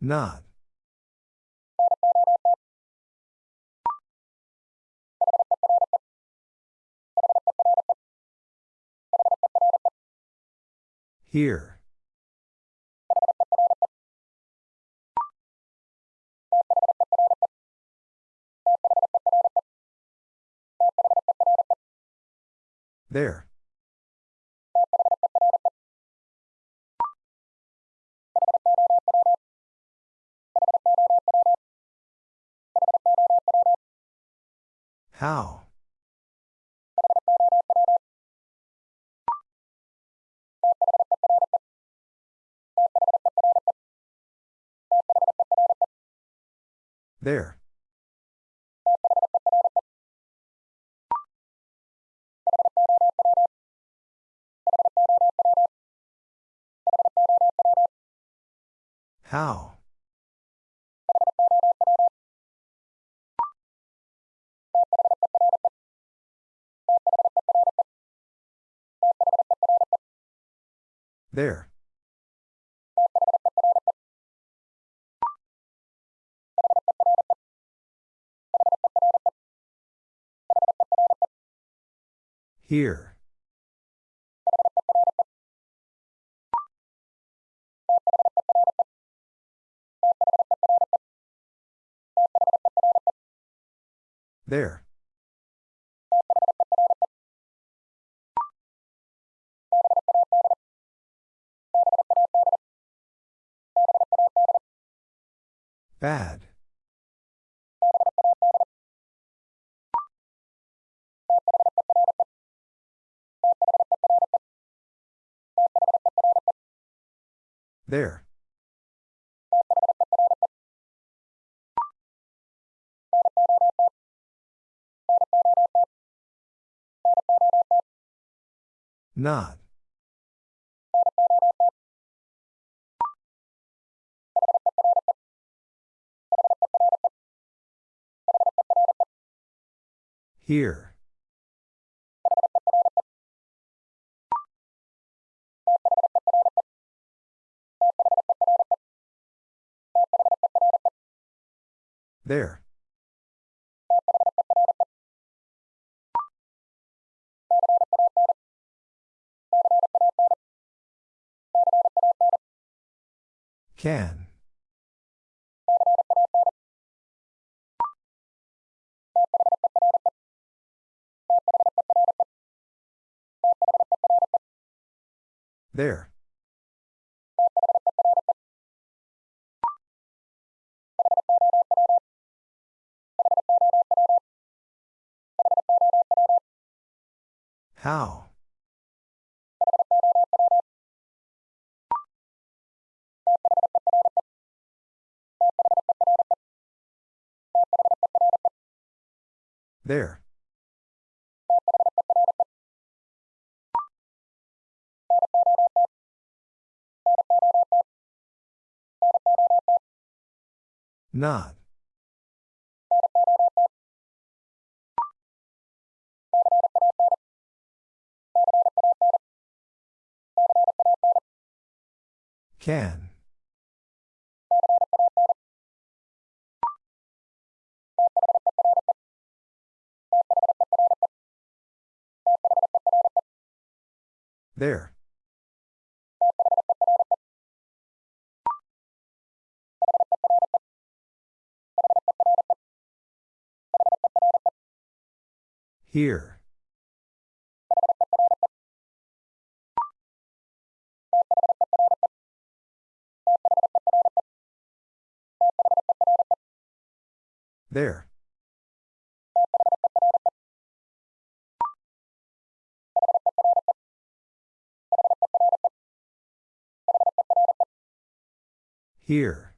Not. Here. There. How? There. How? There. Here. There. Bad. There. Not. Here. There. Can. There. How? There. Not. Can. There. Here. There. Here.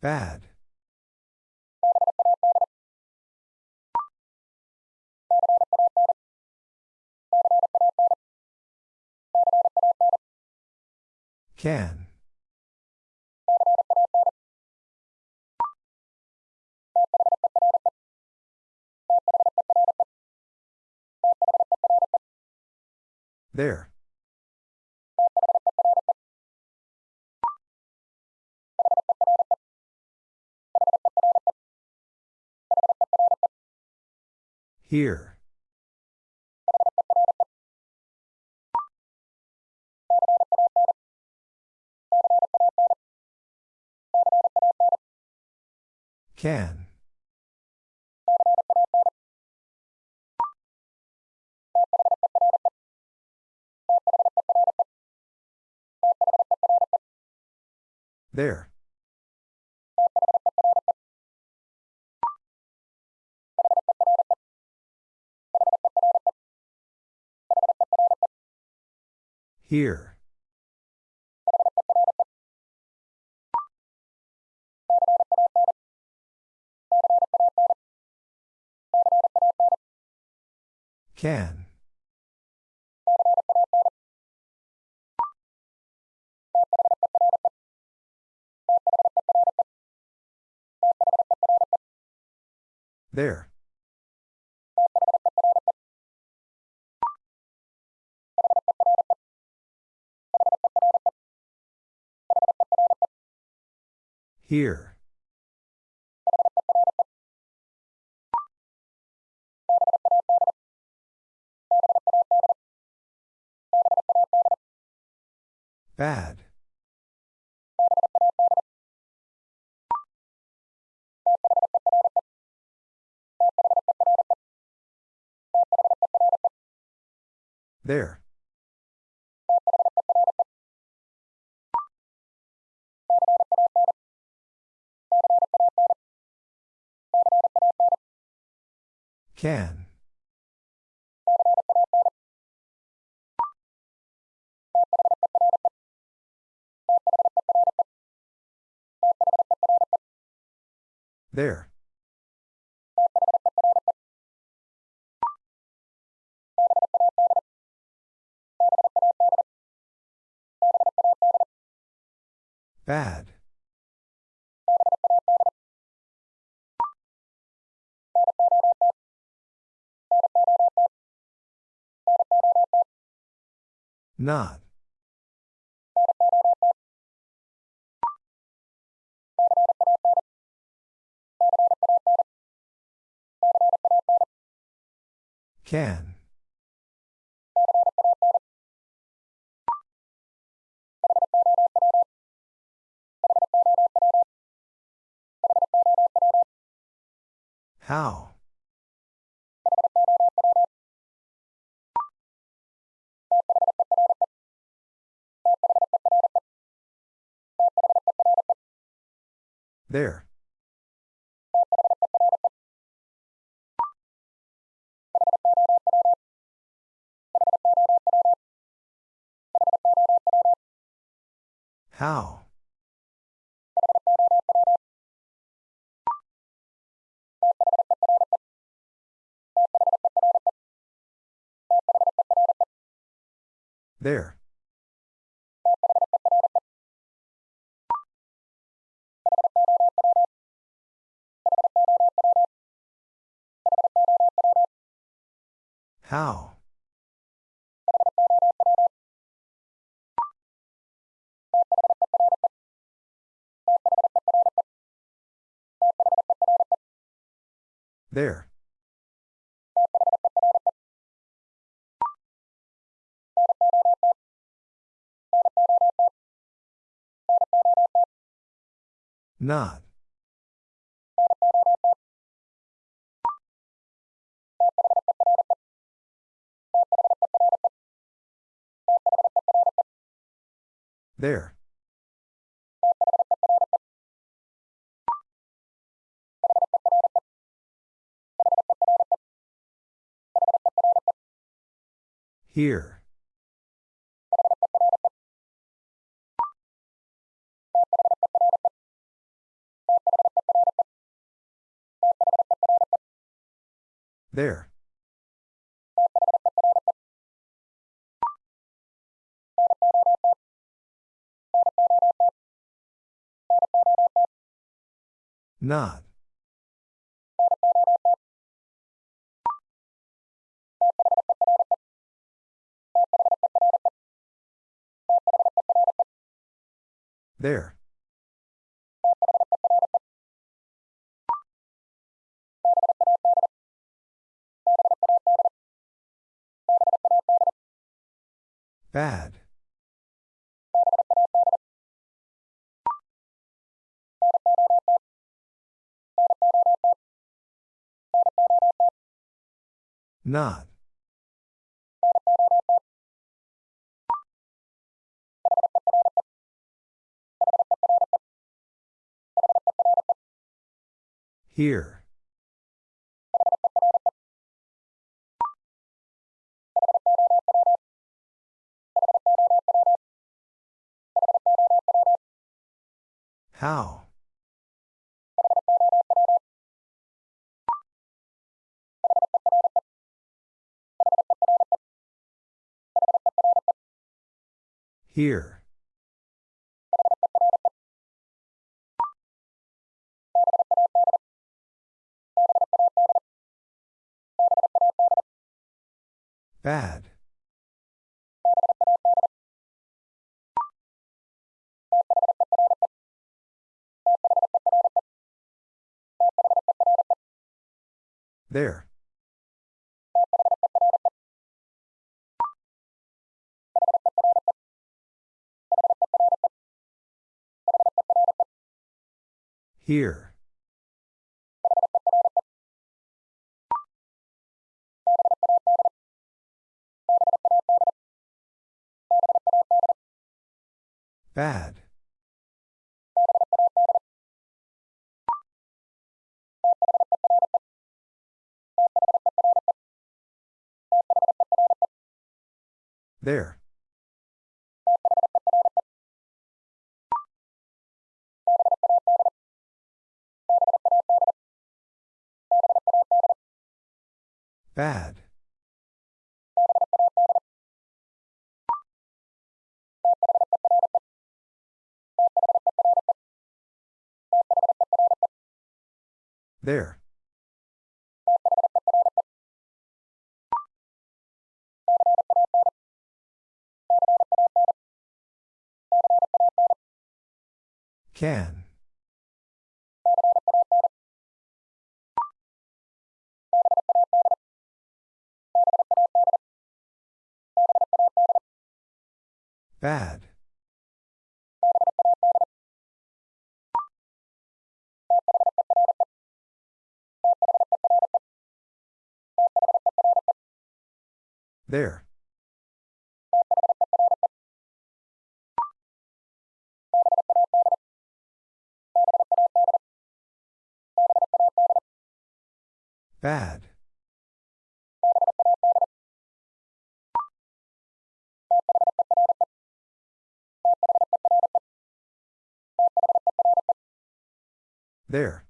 Bad. Can. There. Here. Can. There. Here. Can. There. Here. Bad. There. Can. There. Bad. Not. Can. How? There. How? There. How? There. Not. There. Here. There. Not. There. Bad. Not. Here. How? Here. Bad. There. Here. Bad. There. Bad. There. Can. Bad. There. Bad. There.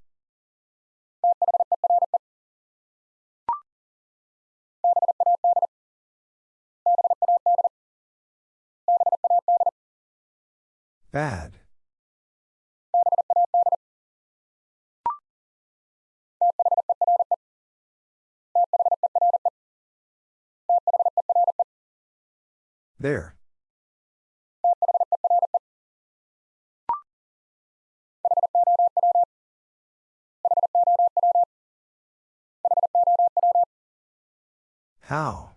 Bad. There. How?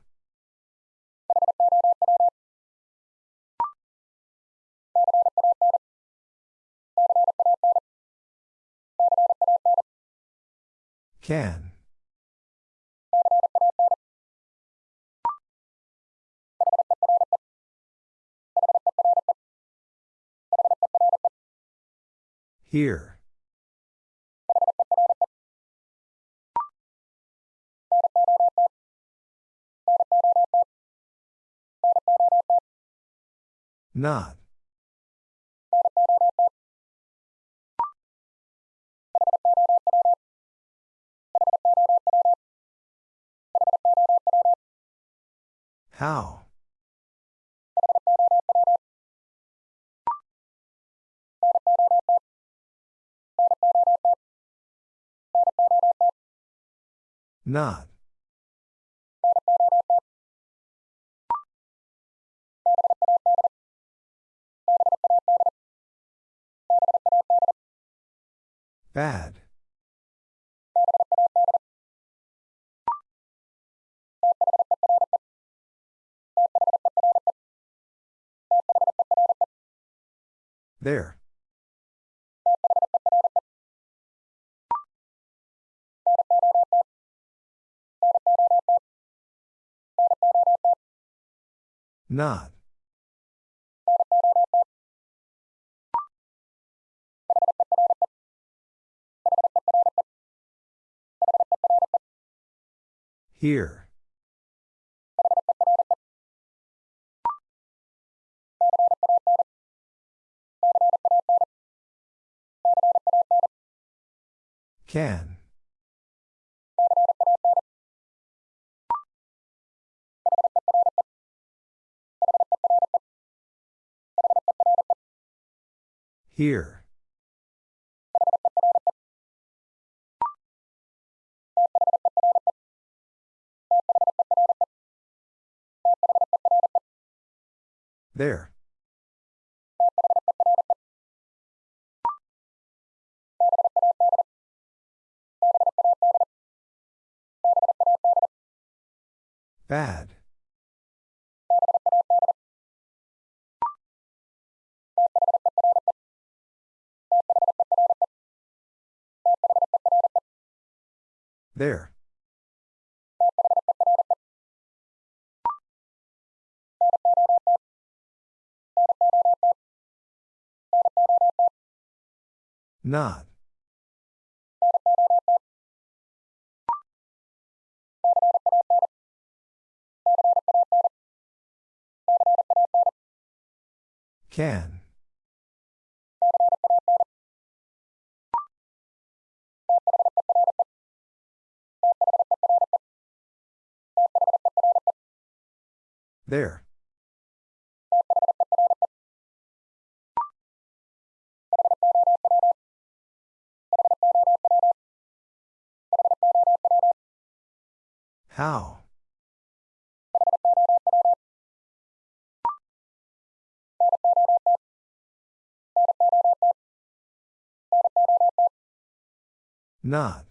Can. Here. Not. How? Not. Bad. There. Not. Here. Can. Here. There. Bad. There. Not. Can. There. How? Not.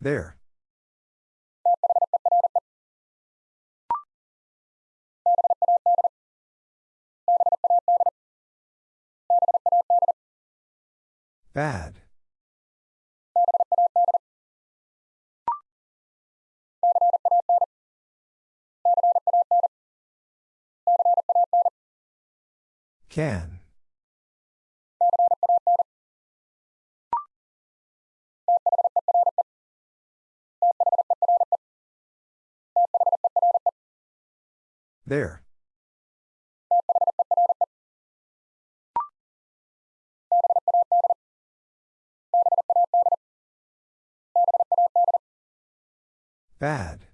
There. Bad. Can. There. Bad.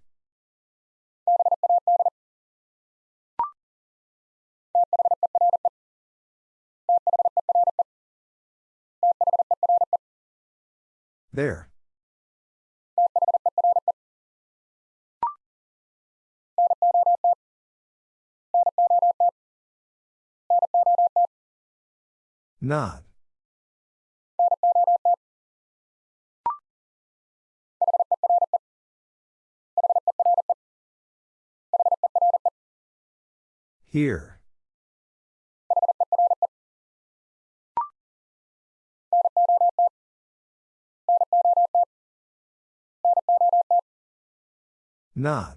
There. Not. Here. Not.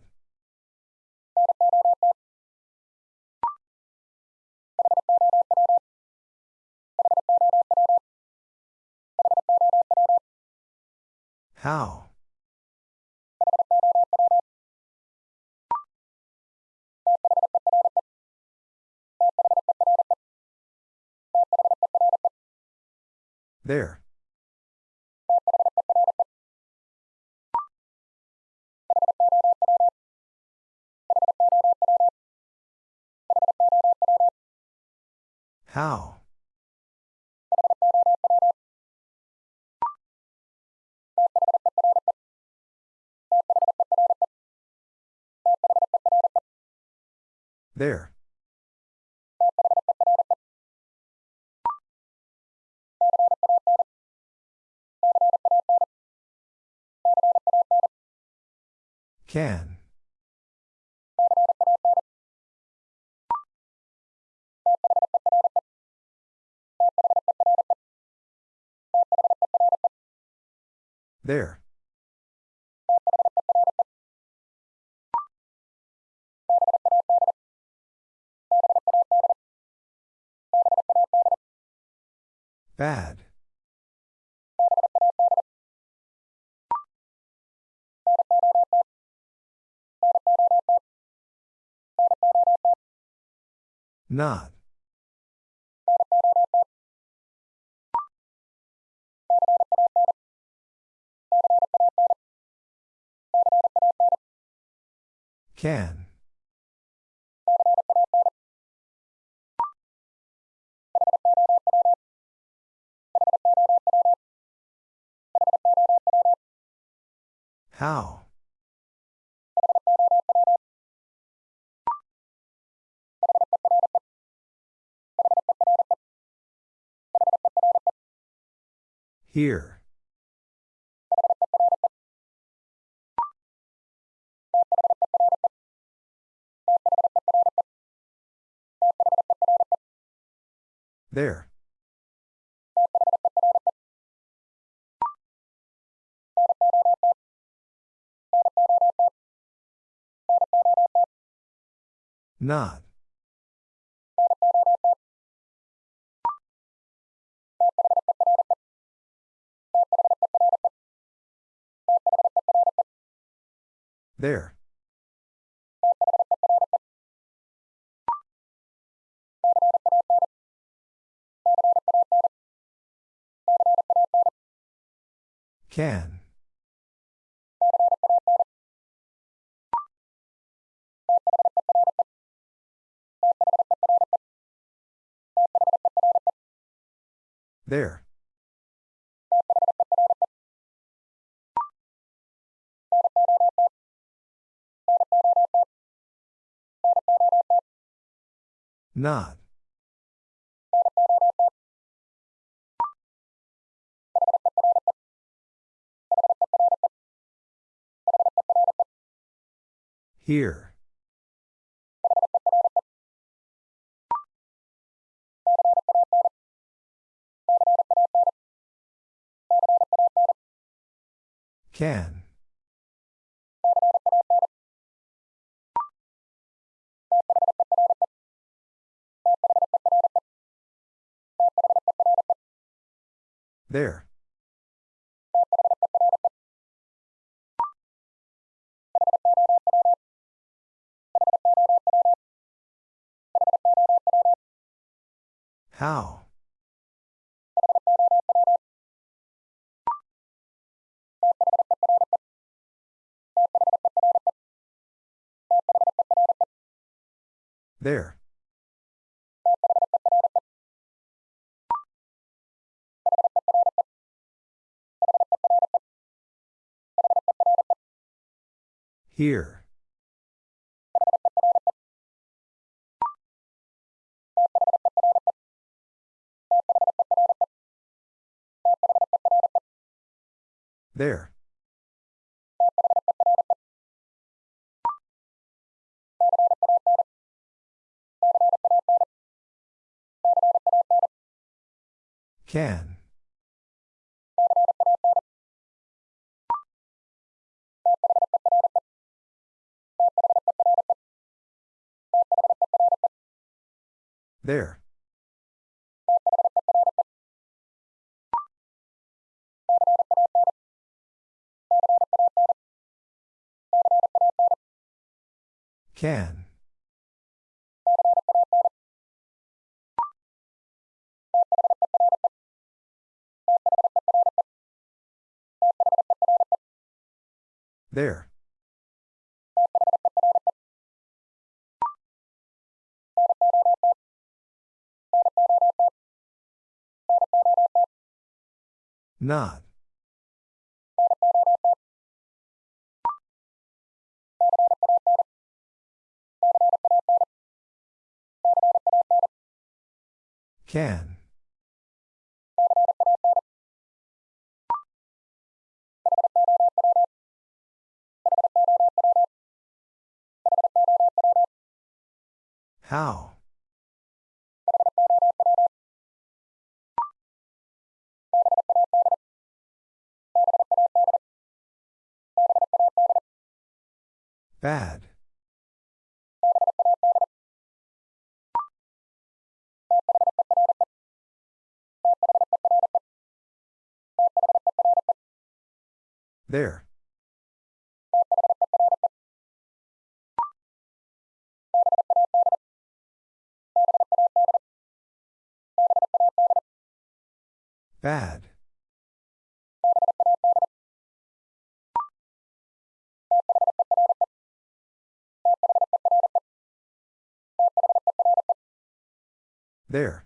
How? There. How? There. Can. There. Bad. Not. Can. How? Here. There. Not. There. Can. There. Not. Here. Can. There. How? There. Here. There. Can. There. Can. There. Not. Can. How? Bad. There. Bad. There.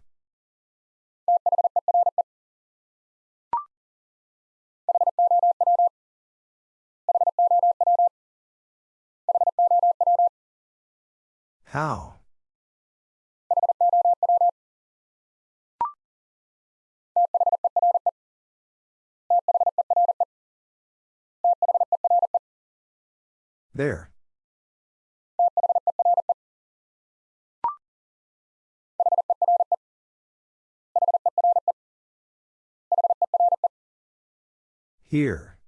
How? There. Here.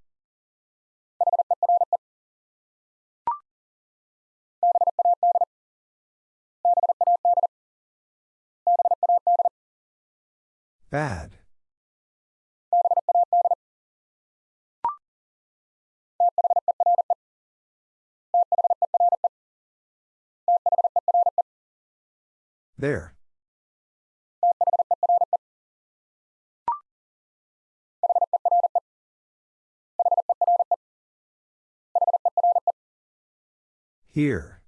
Bad. There. Here.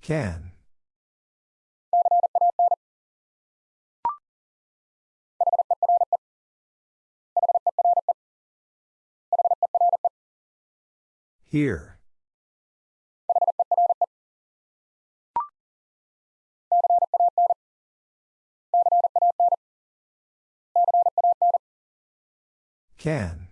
Can. Here. Can.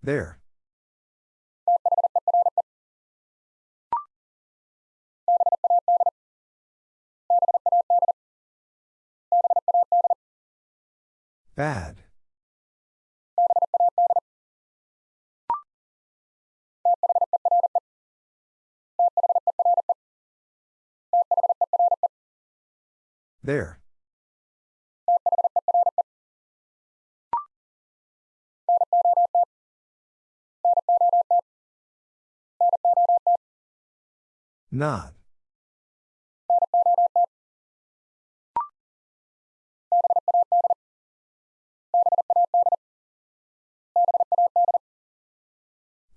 There. Bad. There. Not.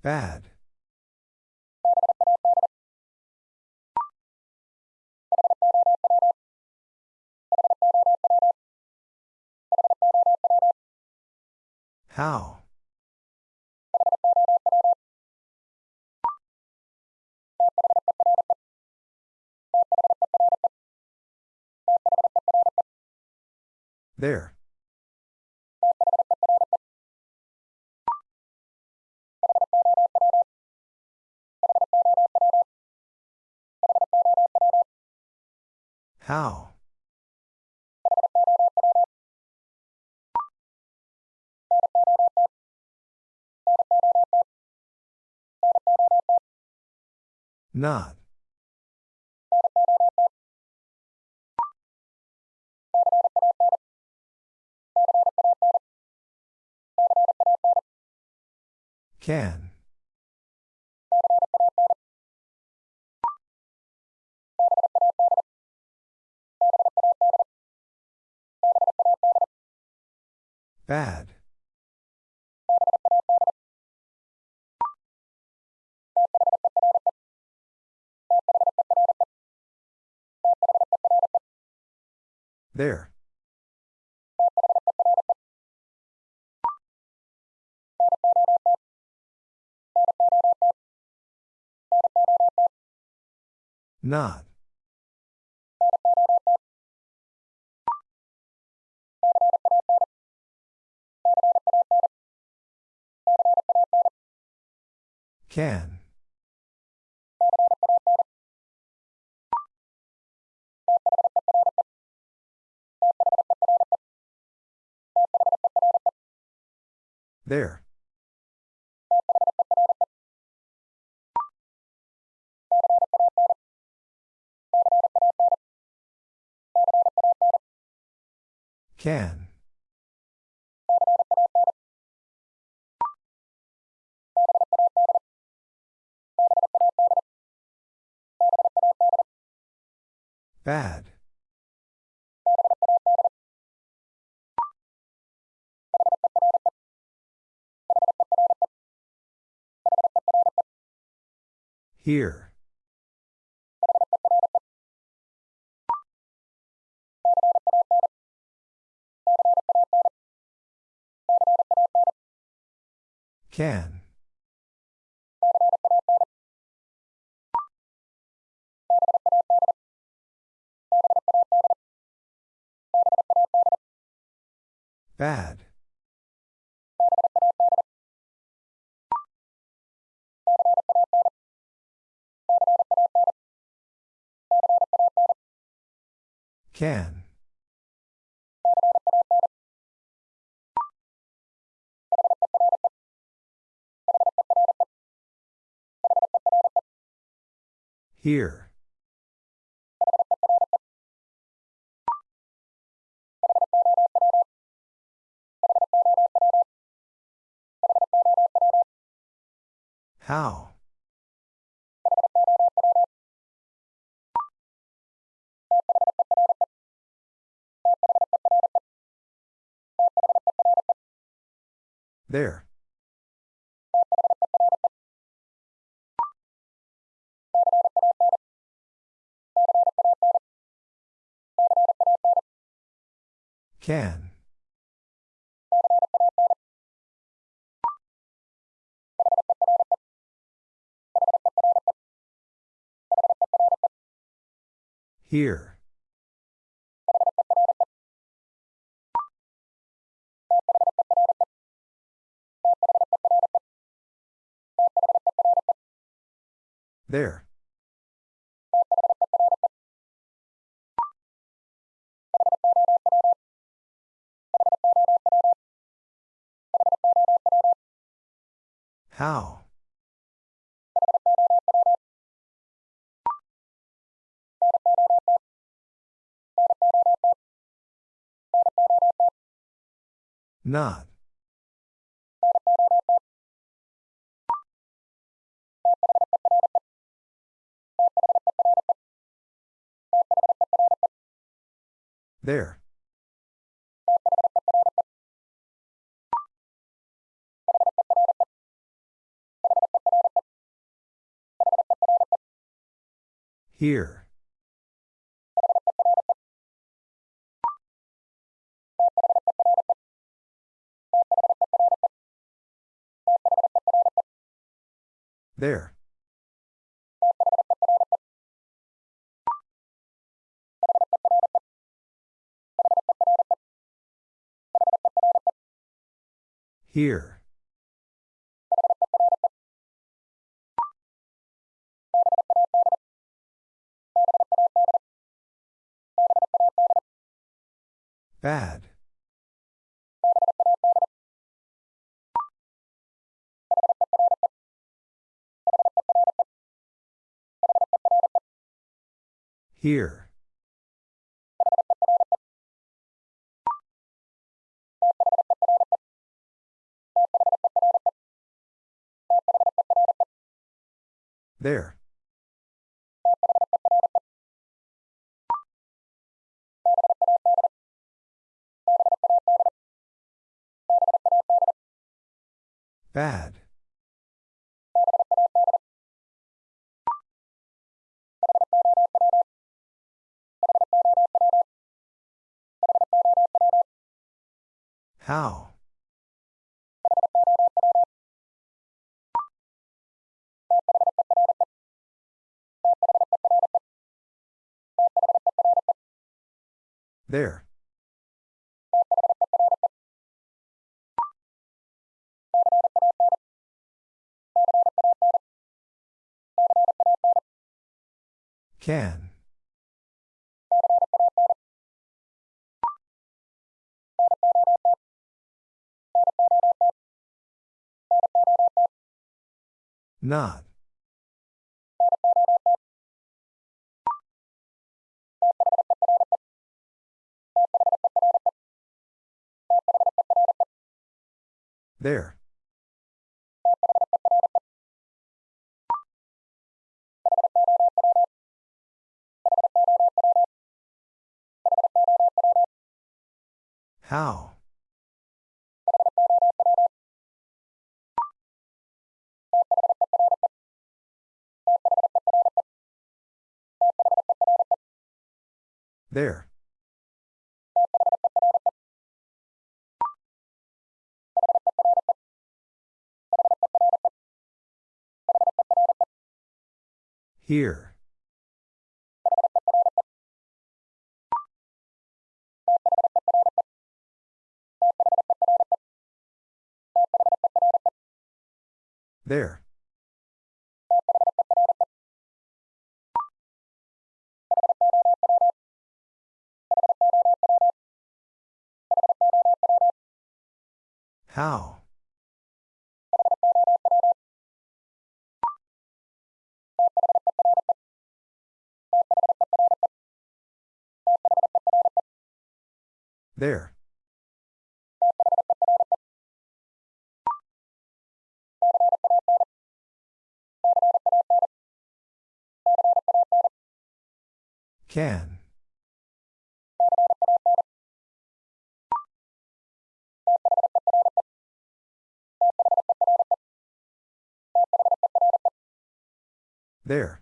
Bad. How? There. How? Not. Can. Bad. There. Not. Can. There. Can. Bad. Here. Can. Bad. Can. Here. How? There. Can. Here. There. How? Not. There. Here. There. Here. Bad. Here. There. Bad. How? There. Can. Not. There. How? There. Here. There. How? There. Can. There.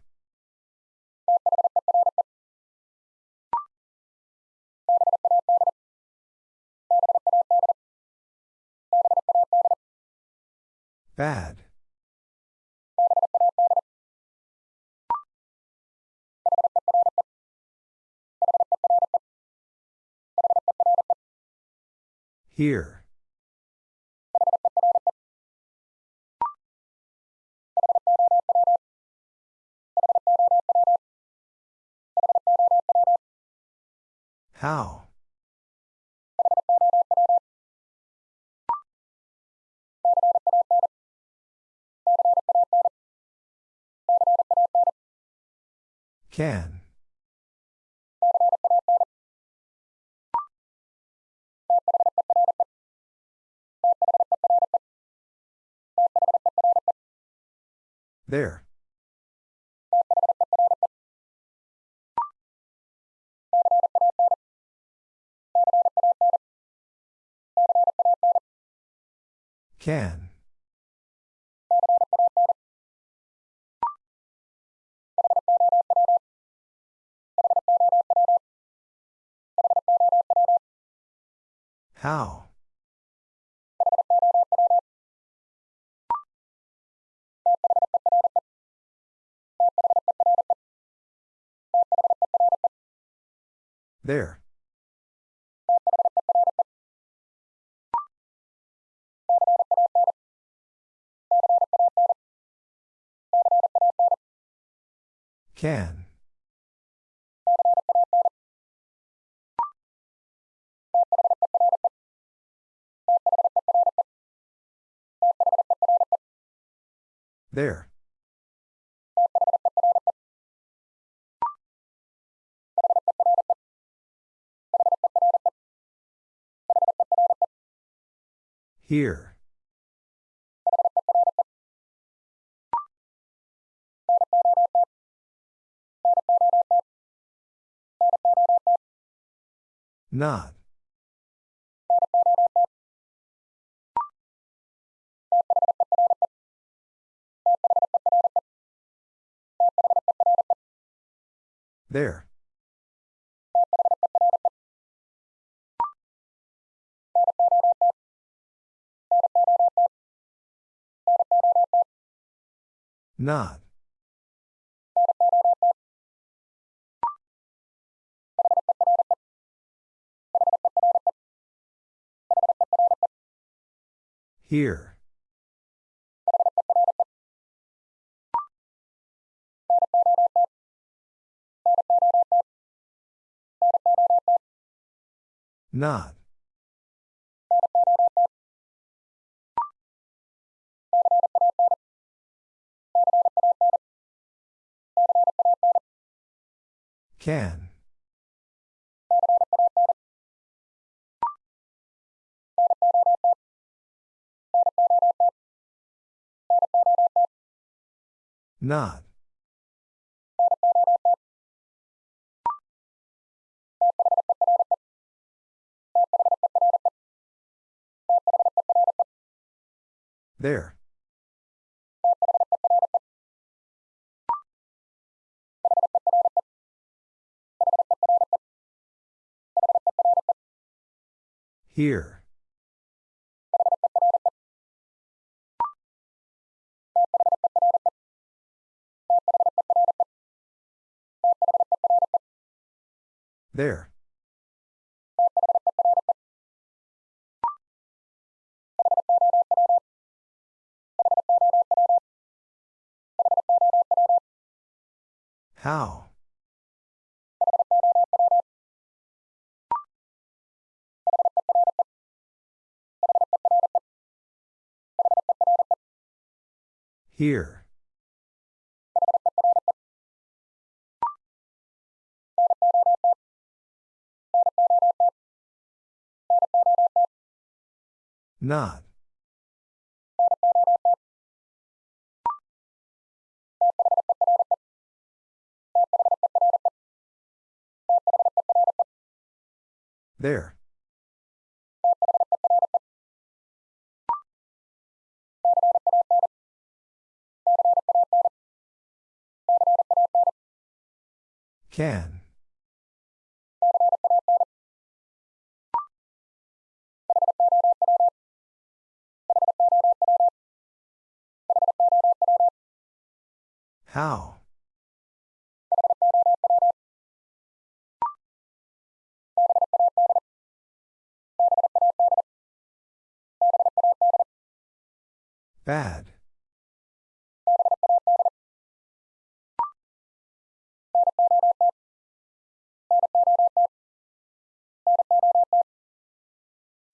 Bad. Here. How? Can. There. Can. How? There. Can. There. Here. Not. There. Not. Here. Not. Can. Not. There. Here. There. How? Here. Not. There. Can. How? Bad.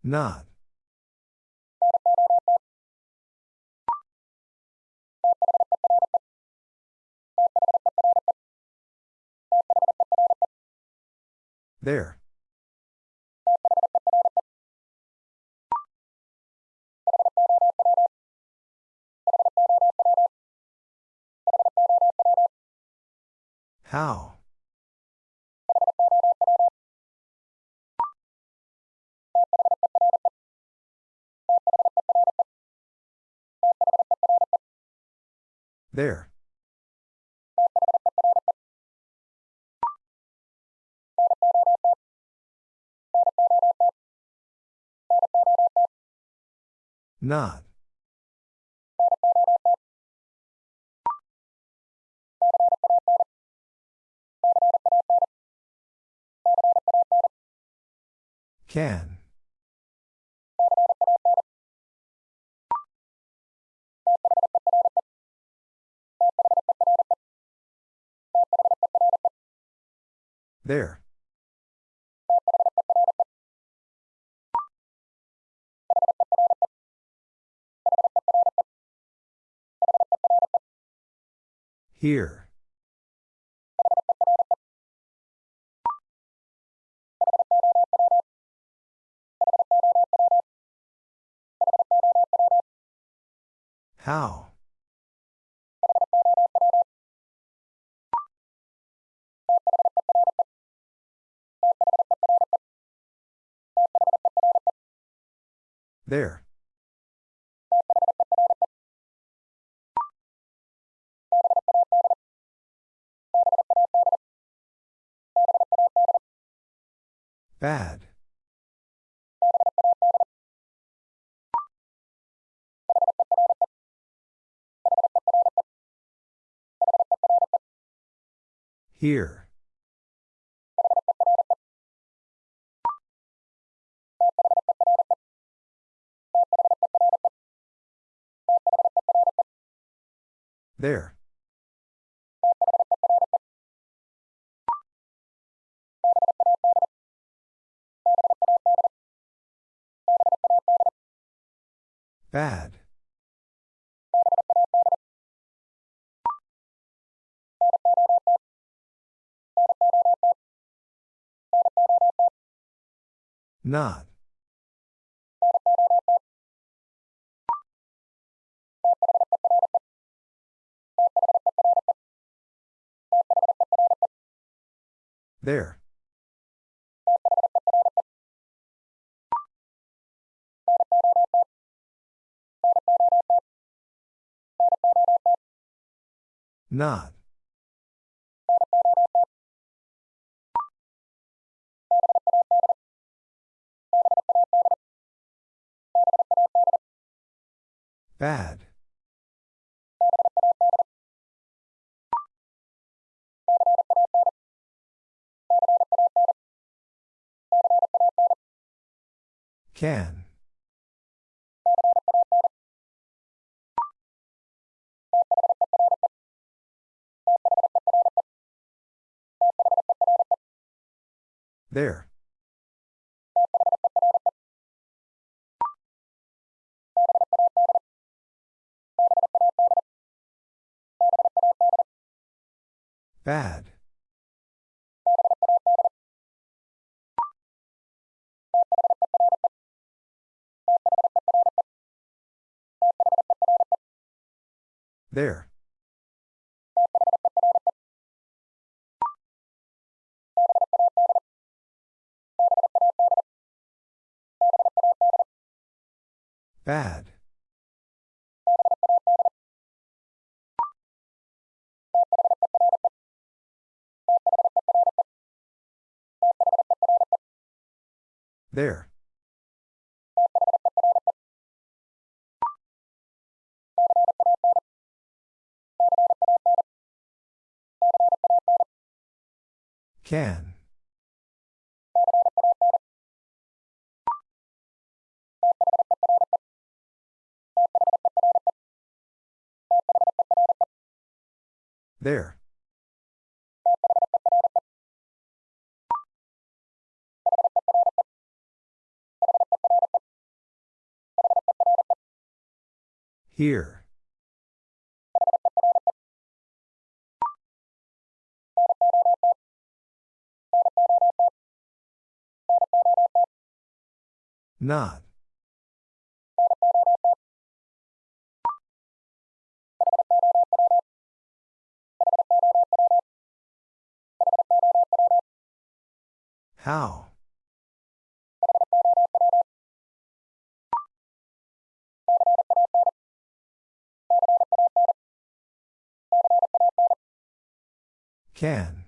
Not. There. How? There. Not. Can. There. Here. How? There. Bad. Here. There. Bad. Not. There. Not. Bad. Can. There. Bad. There. Bad. There. Can. There. Here. Not. How? Can.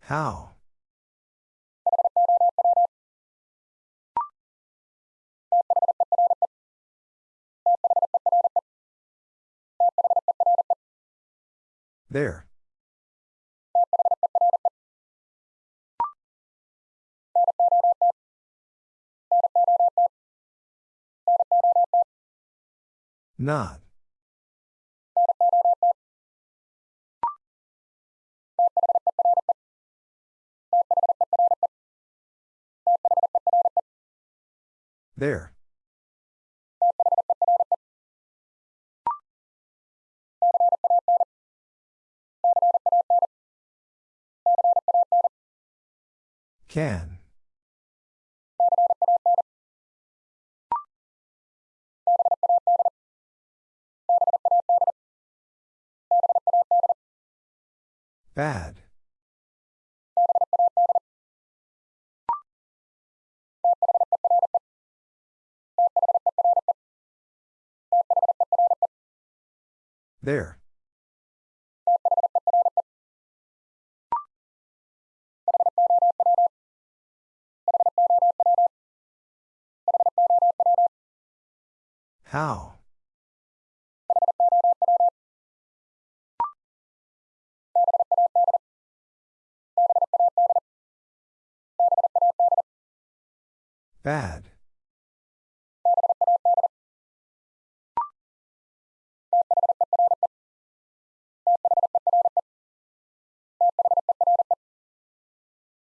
How? There. Not. There. Can. Bad. There. How? Bad.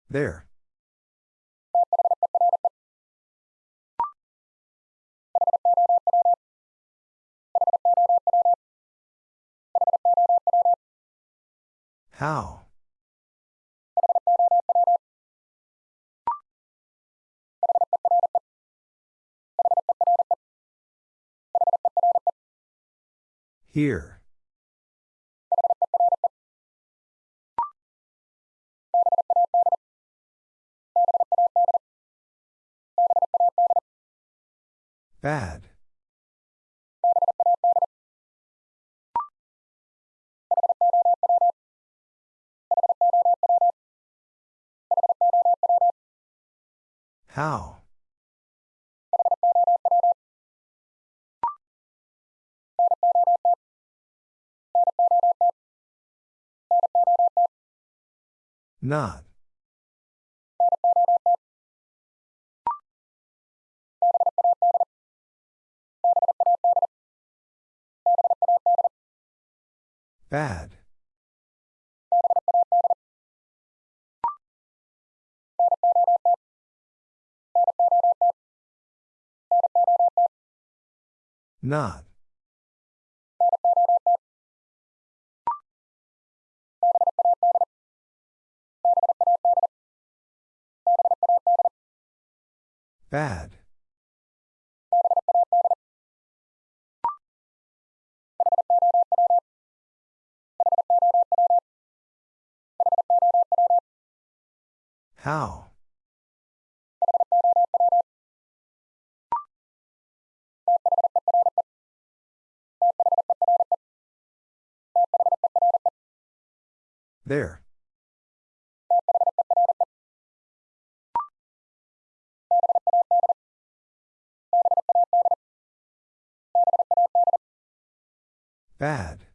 There. How? Here. Bad. How? Not. Bad. Not. Bad. How? There. Bad.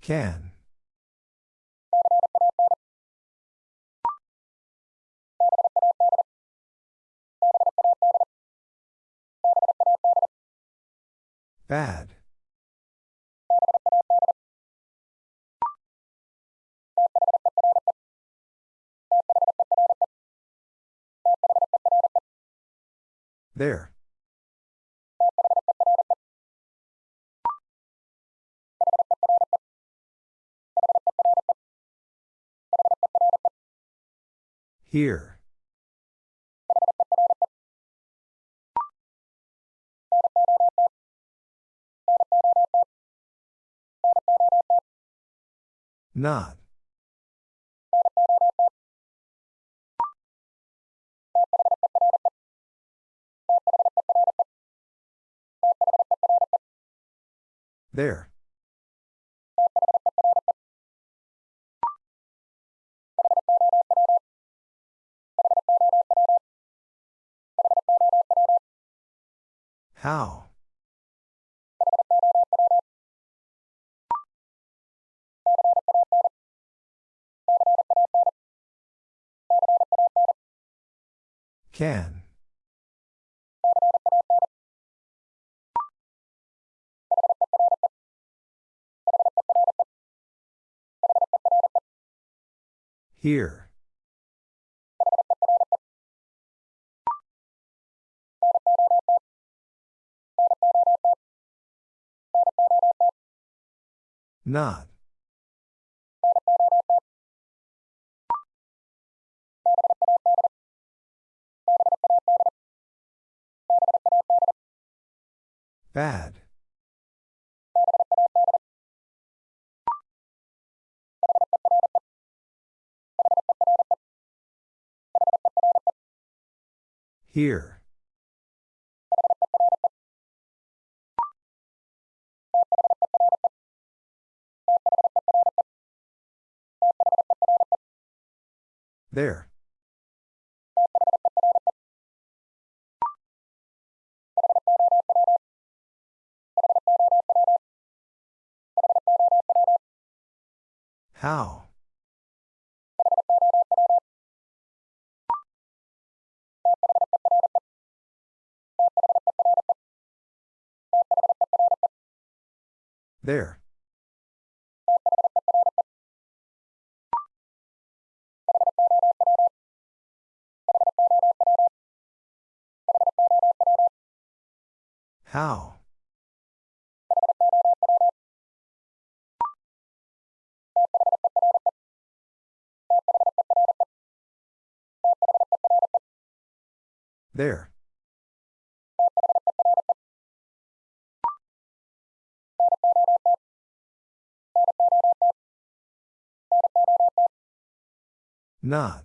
Can. Bad. There. Here. Not. There. How? Can. Here. Not. Bad. Here. There. How? There. How? There. Not.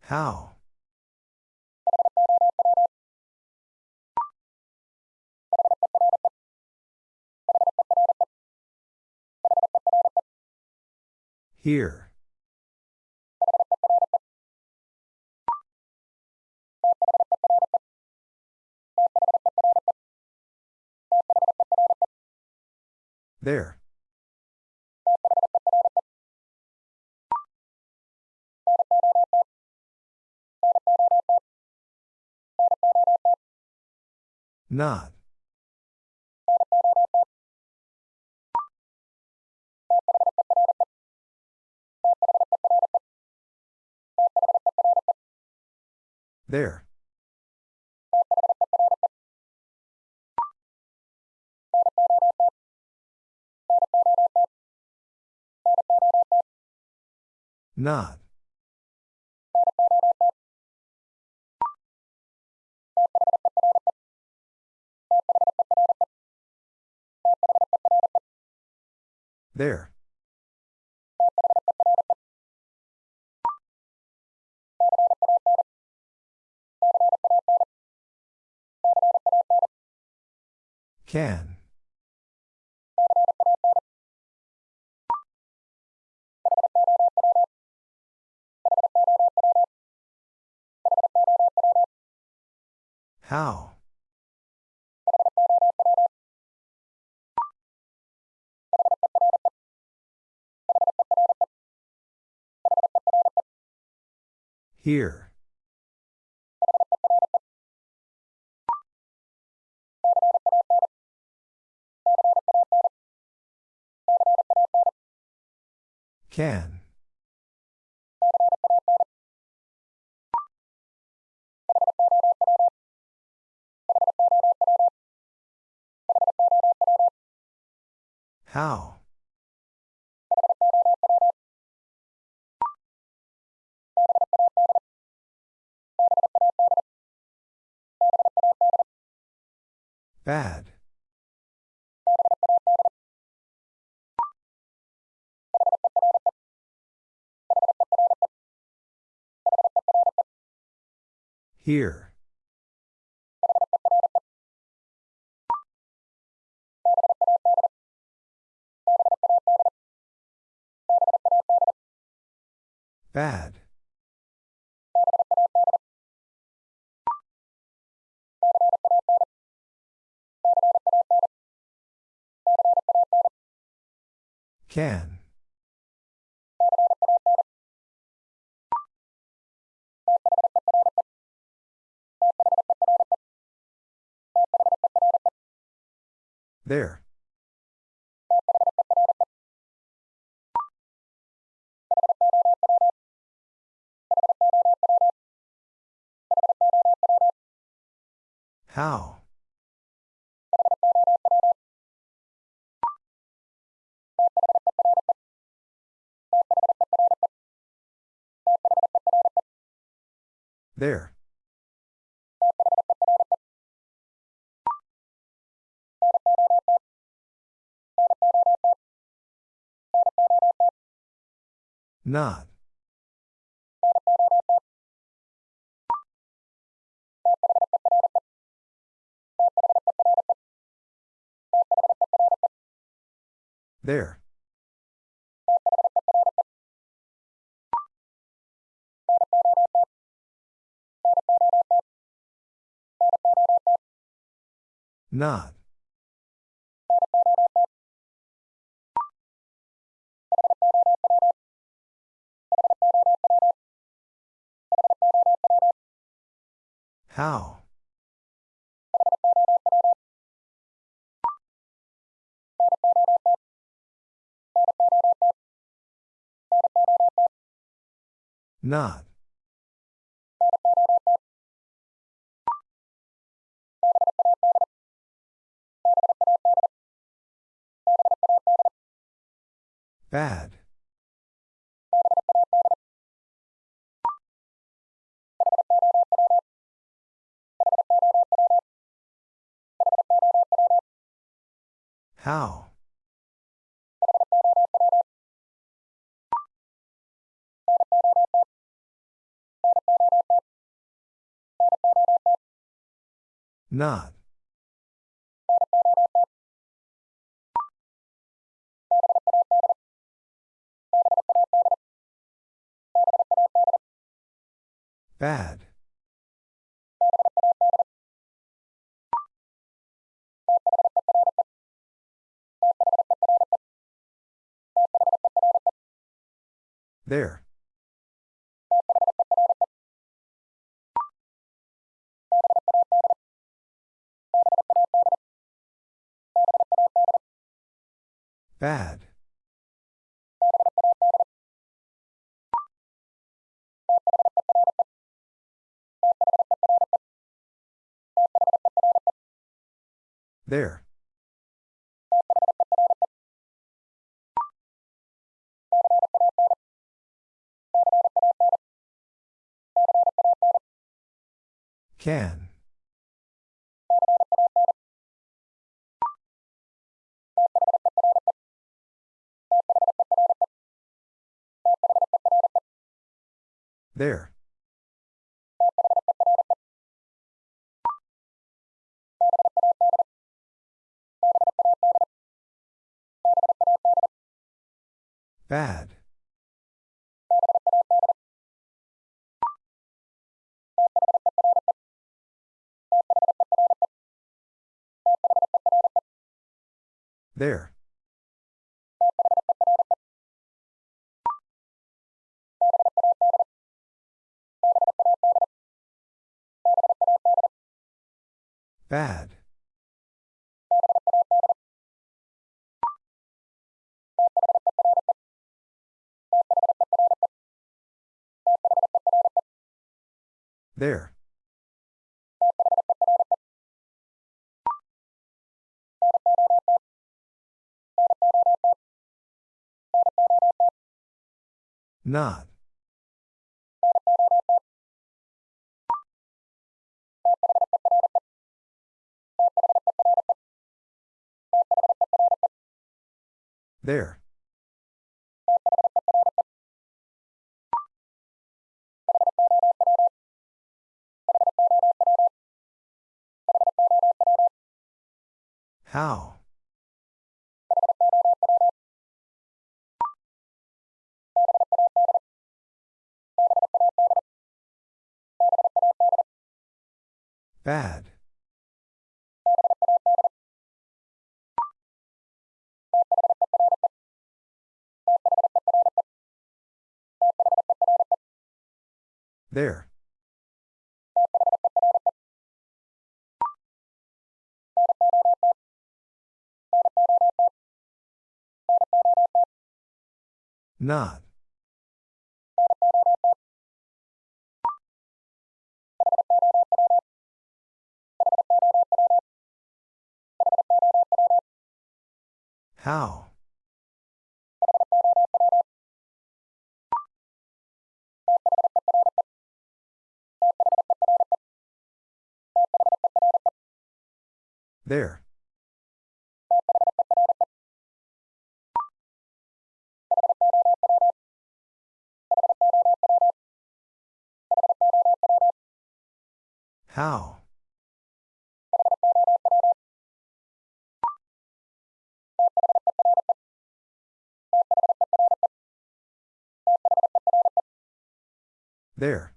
How? Here. There. Not. There. Not. There. Can. How? Here. Can. How? Bad. Here. Bad. Can. There. How? There. Not. There. Not. How? Not. Bad. How? Not. Bad. There. Bad. There. Can. There. Bad. There. Bad. There. Not. There. How? Bad. There. Not. How? There. How? There.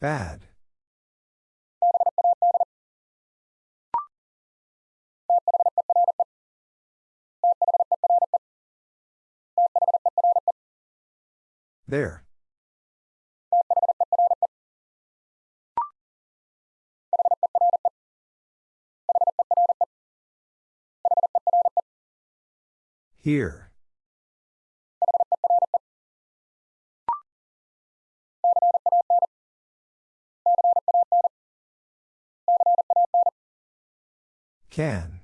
Bad. There. Here. Can.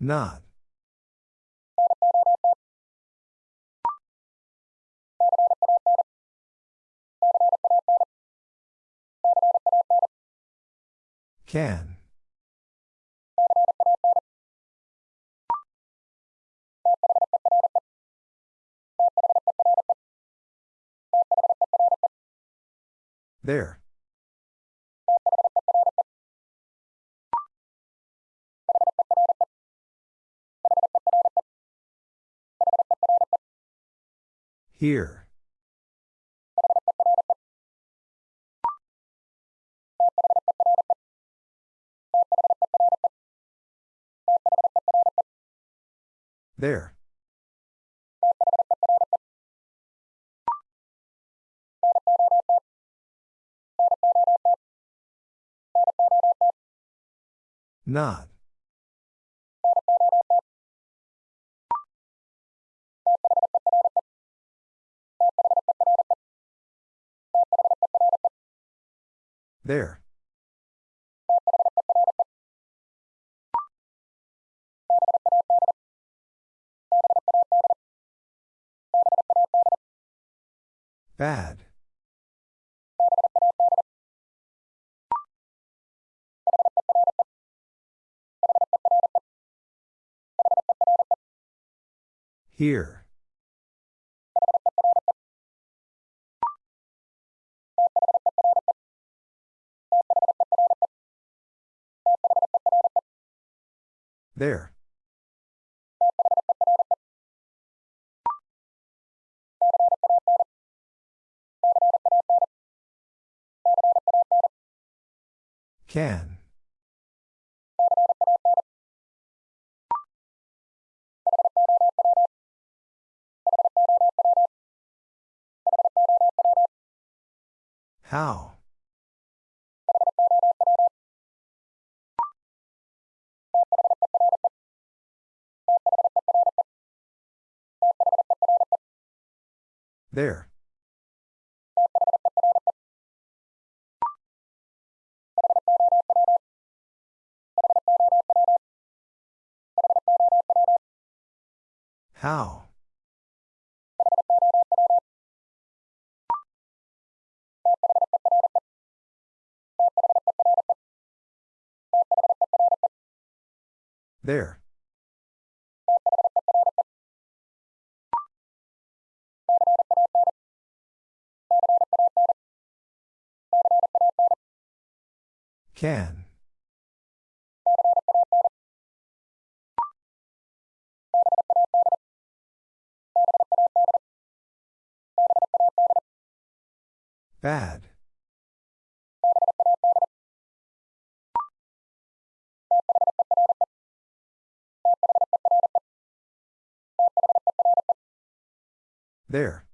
Not. Can. There. Here. There. Not. There. Bad. Here. There. Can. How? There. How? There. Can. Bad. There.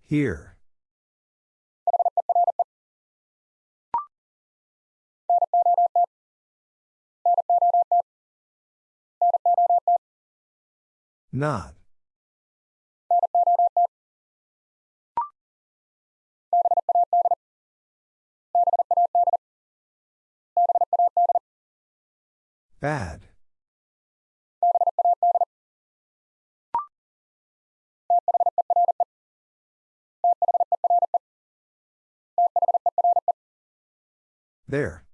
Here. Not. Bad. There.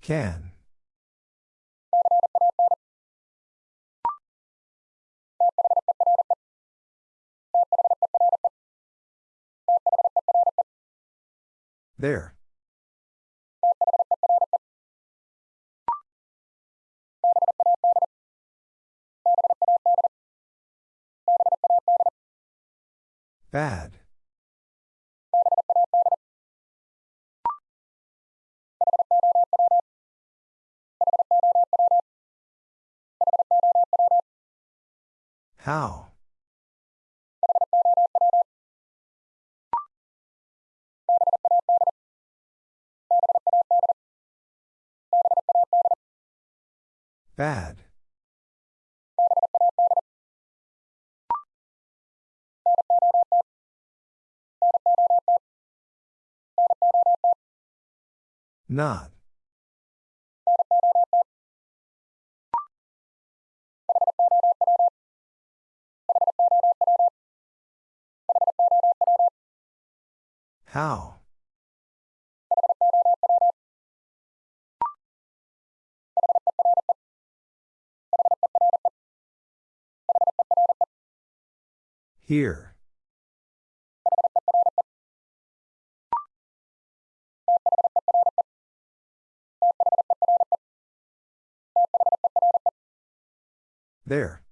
Can. There. Bad. How? Bad. Not. How? Here. There.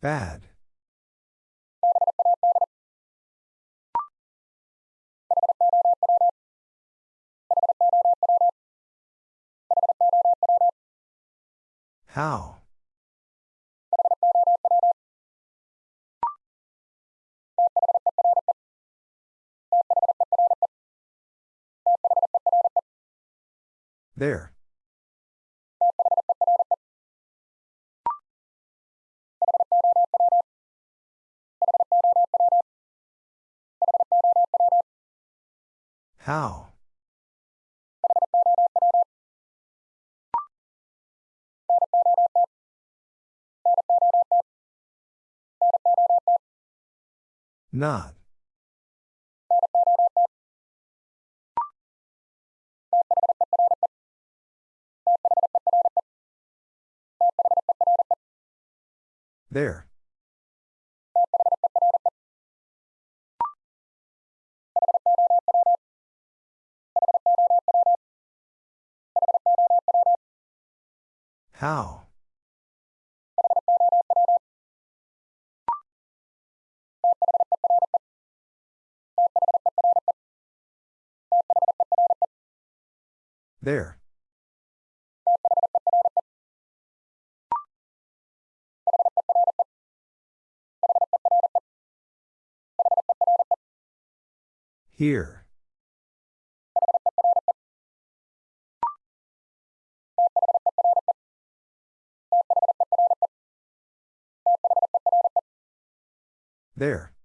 Bad. How? There. How? Not. There. How? There. Here. There.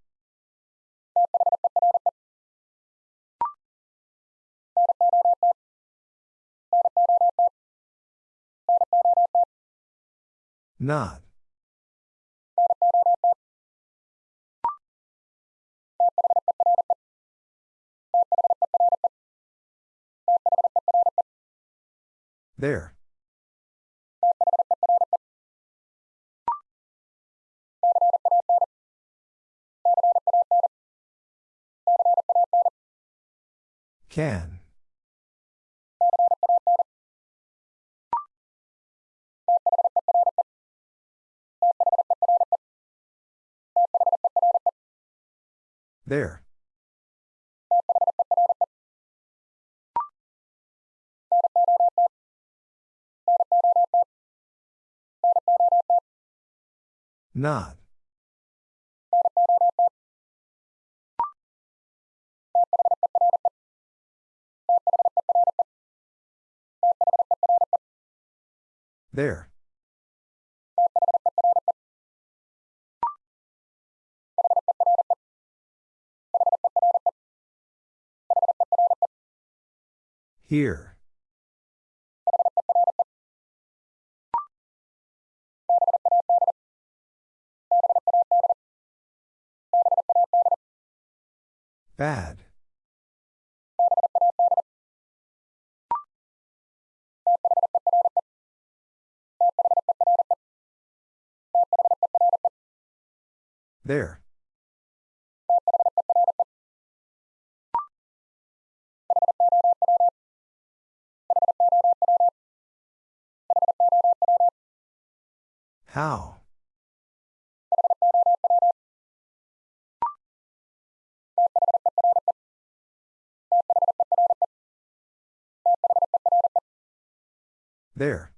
Not. There. Can. There. Not. There. Here. Bad. There. How? There.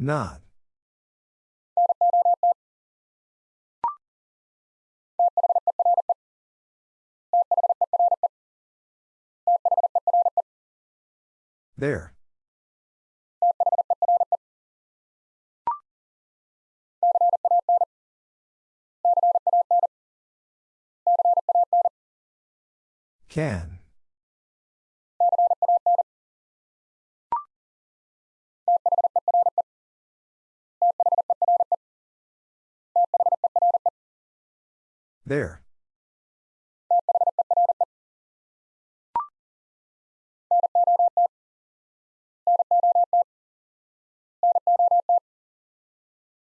Not. There. Can. There.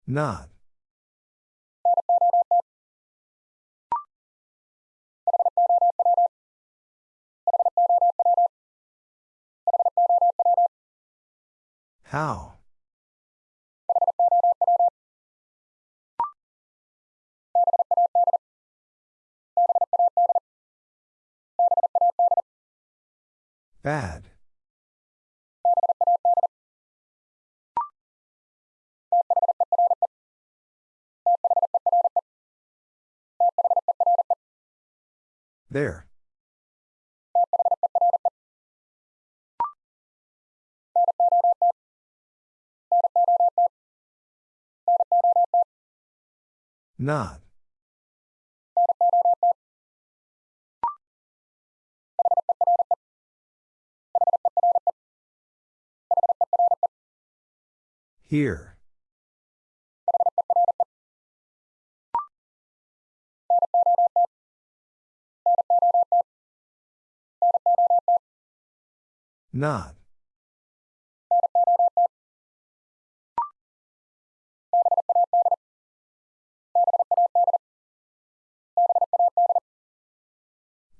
Not. How? Bad. There. Not. Here. Not.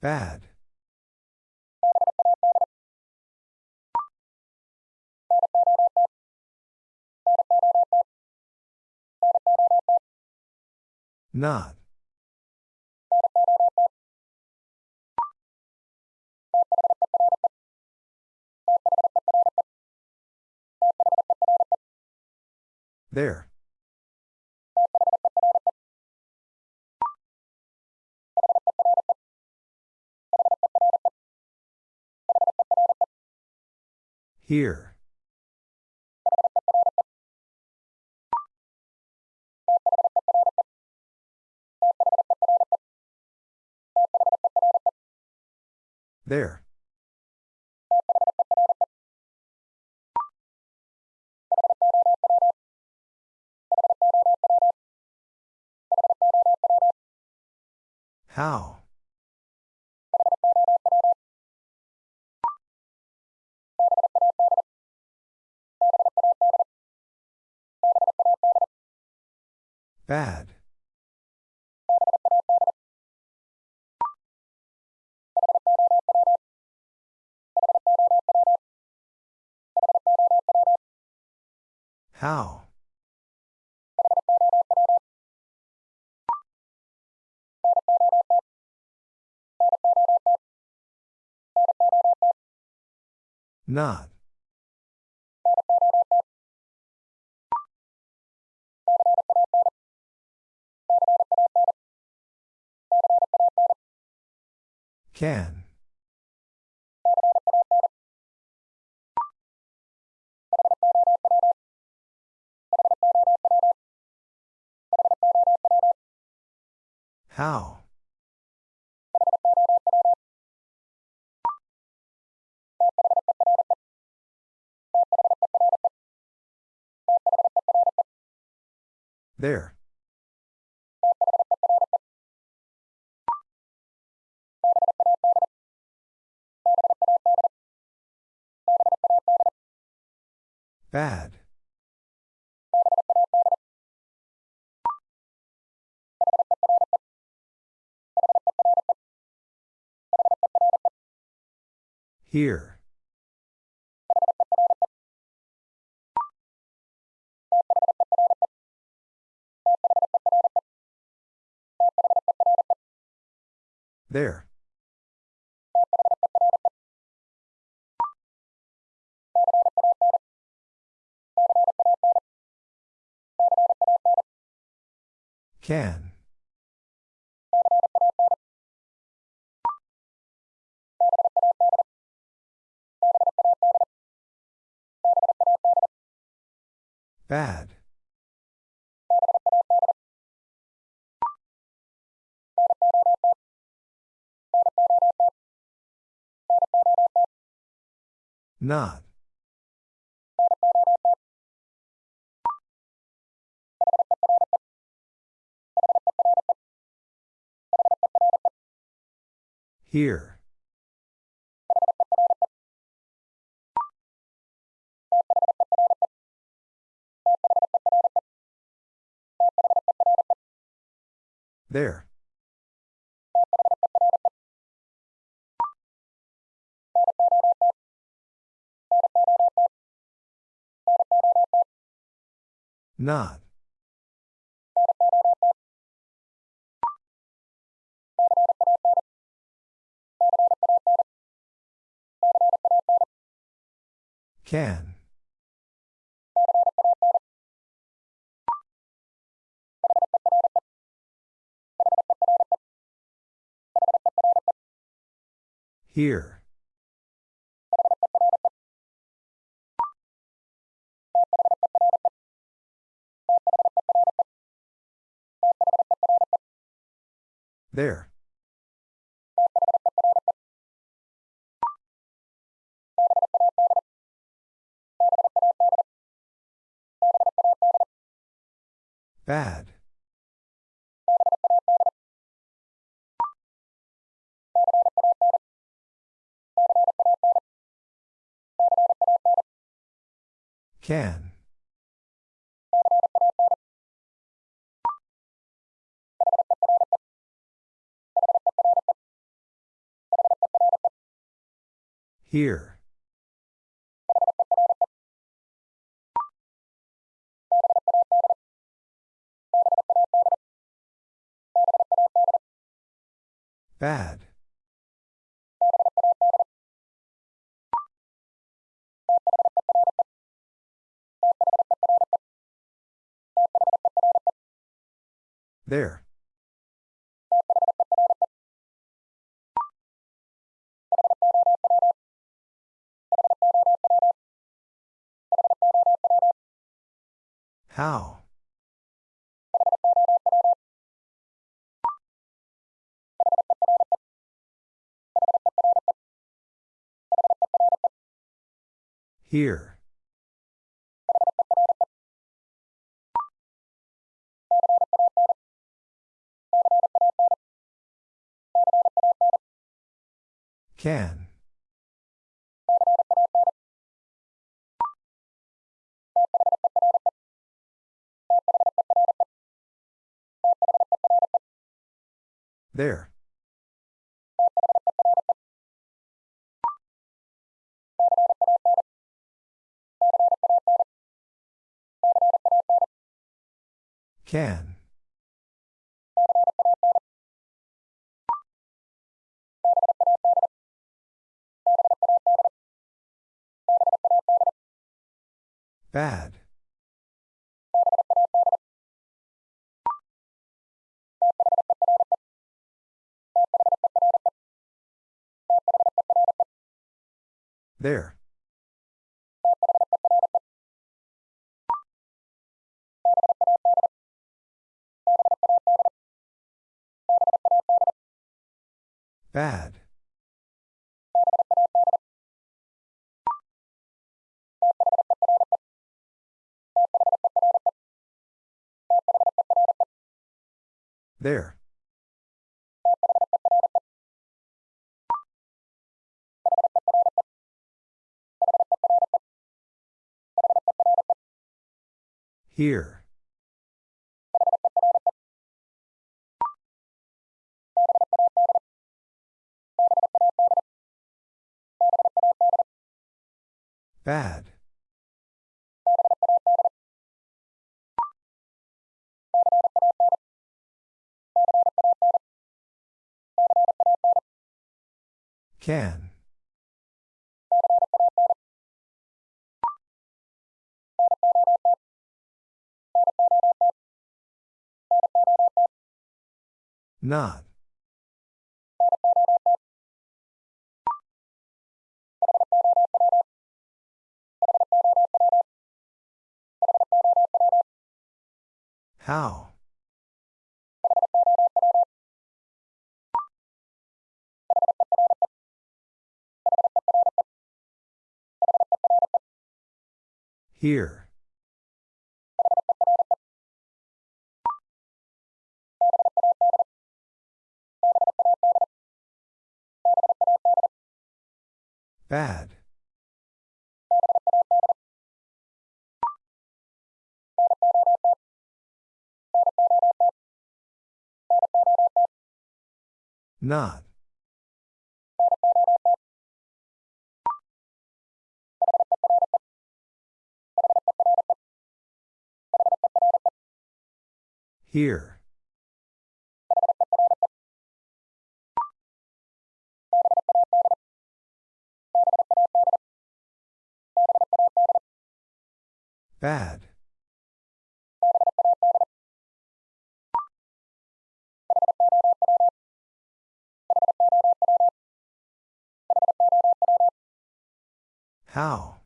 Bad. Not. There. Here. There. How? Bad. How? Not. Can. How? There. Bad. Here. There. Can. Bad. Not. Here. There. Not. Can. Here. There. Bad. Can. Here. Bad. There. How? Here. Can. There. Can. Bad. There. Bad. There. Here. Bad. Can. Not. How? Here. Bad. Not. Here. Bad. How?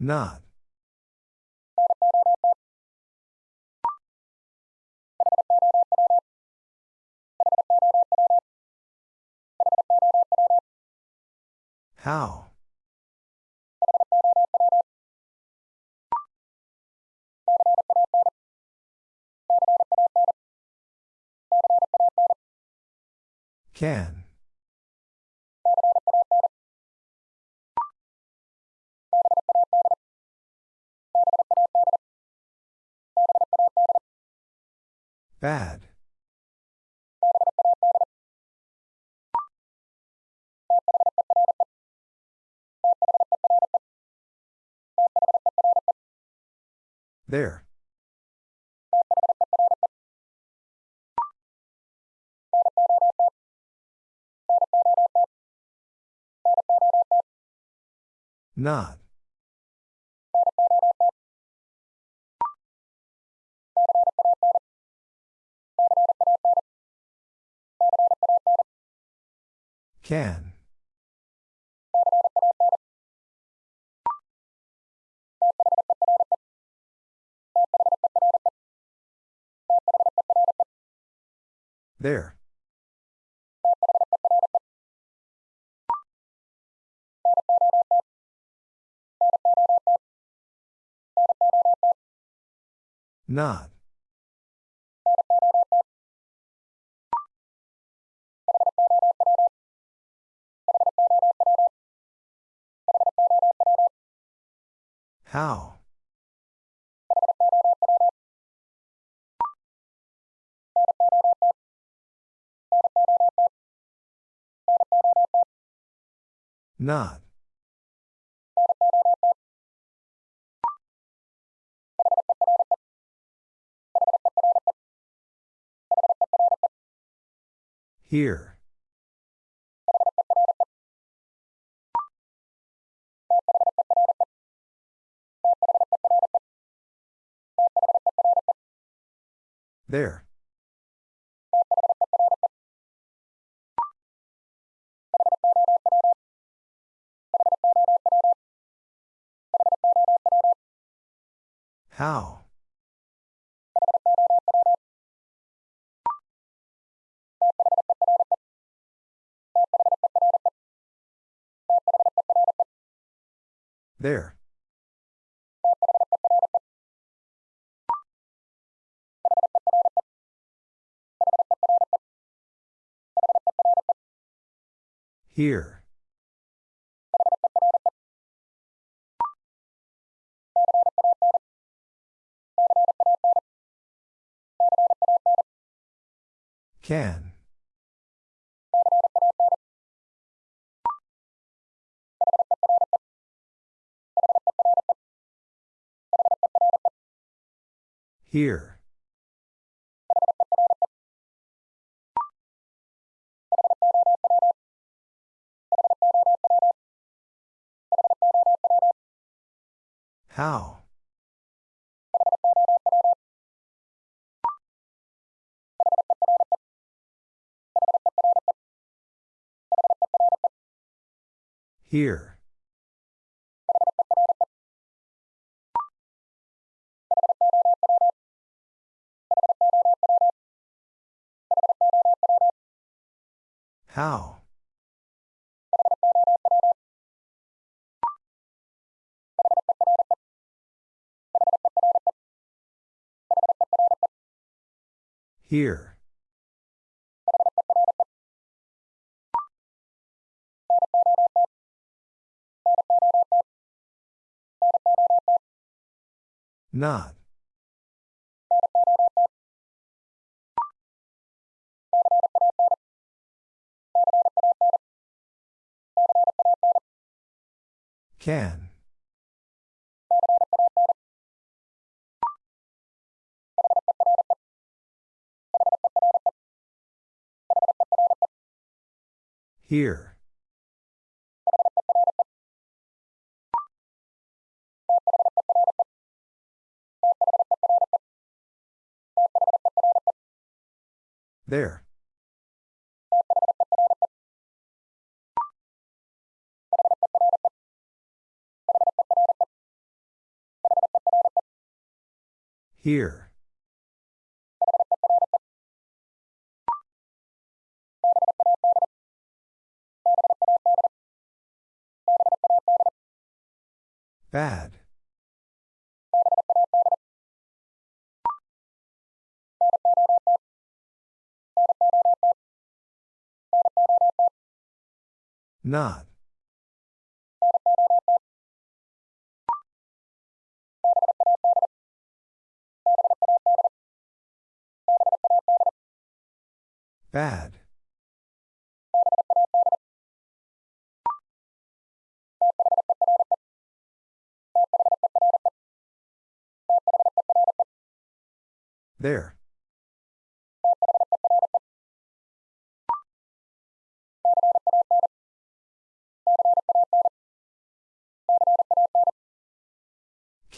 Not. How? Can. Bad. There. Not. Can. There. Not. How? Not. Here. There. How? There. Here. Can. Here. How? Here. How? Here. Not. Can. Here. There. Here. Bad. Not. Bad. There.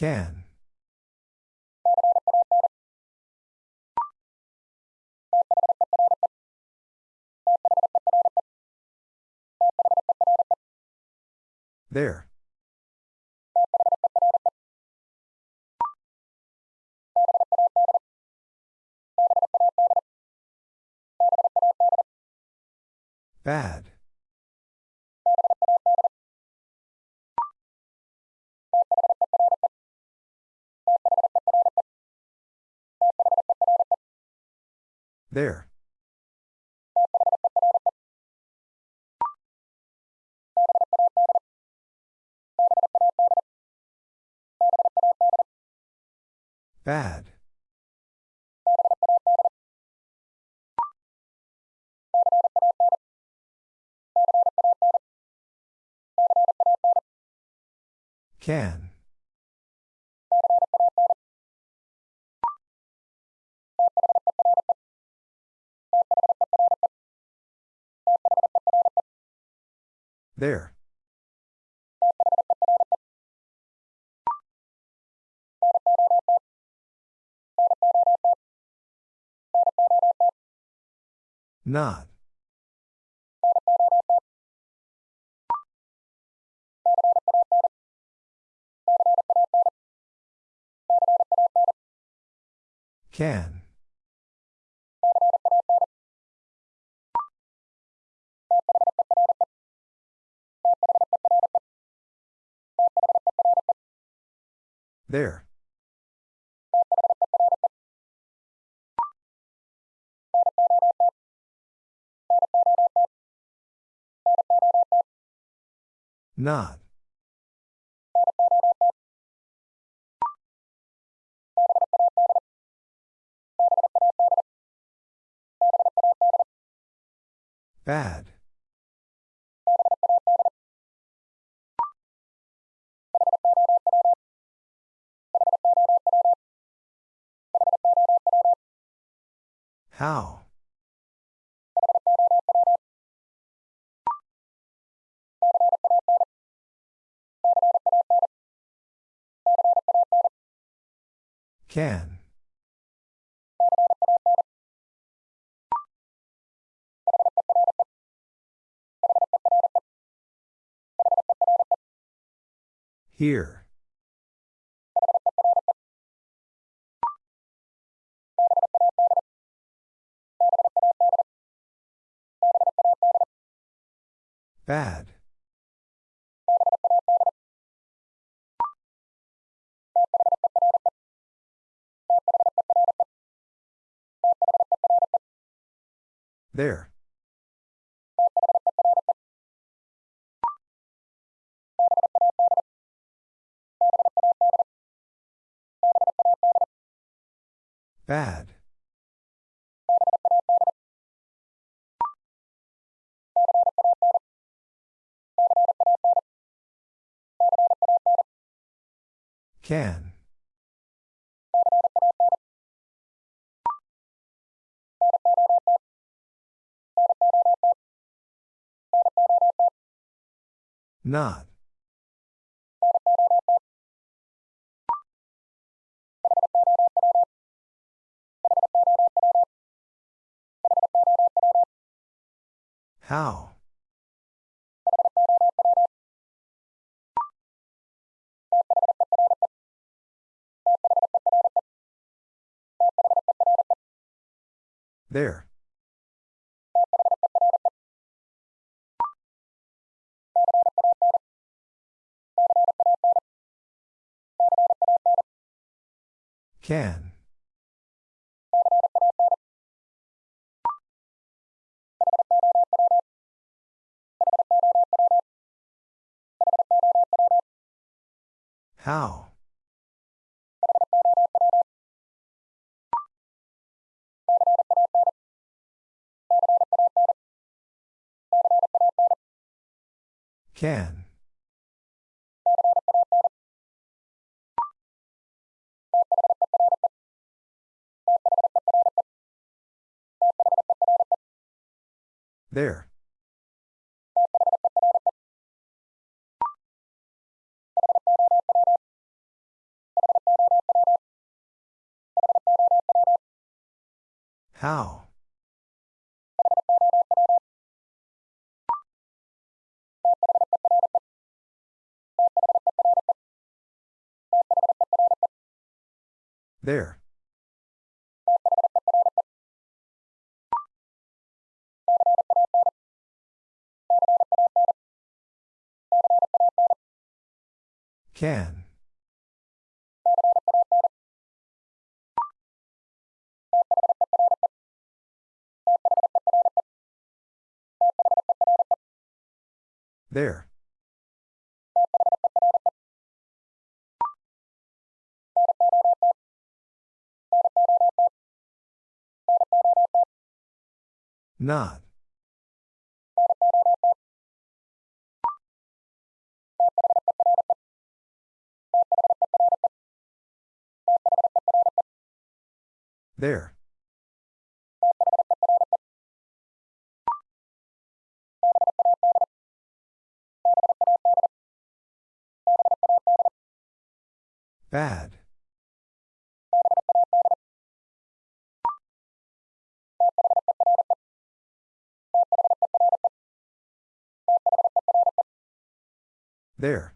Can. There. Bad. There. Bad. Can. There. Not. Can. There. Not. Bad. How? Can. Here. Bad. There. Bad. Can. Not. How? There. Can. How? Can. There. How? There. Can. There. Not. There. Bad. There.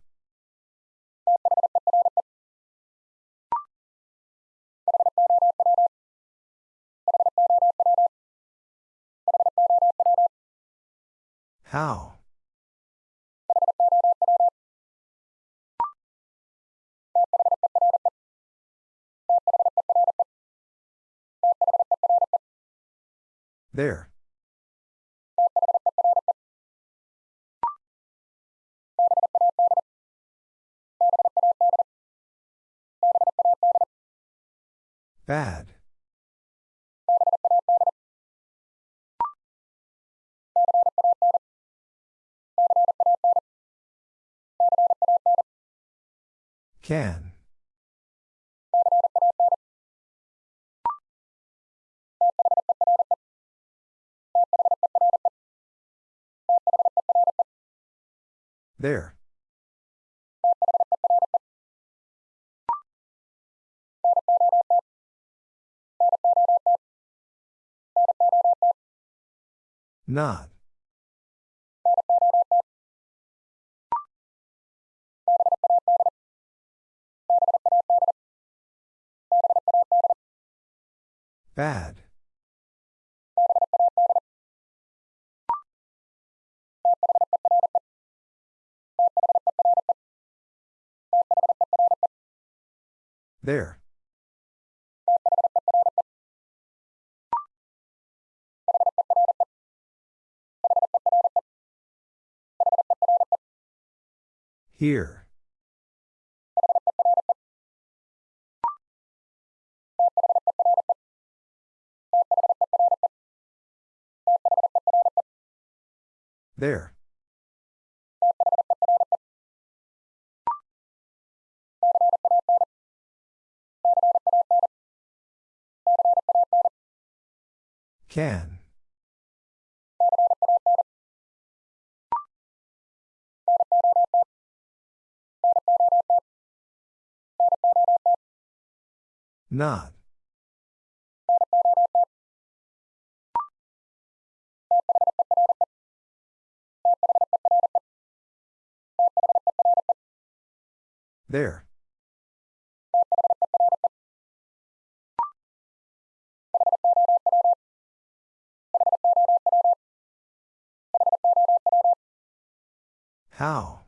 How? There. Bad. Can. There. Not. Bad. There. Here. There. Can. Not. There. How?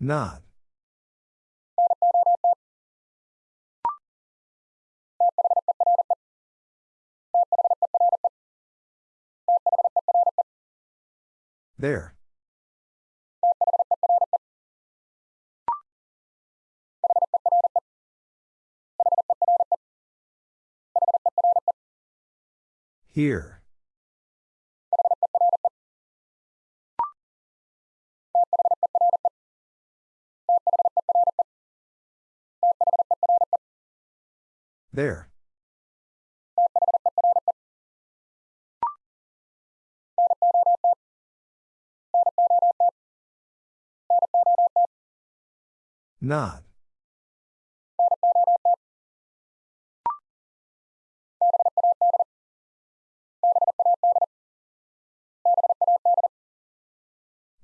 Not. There. Here. There. Not.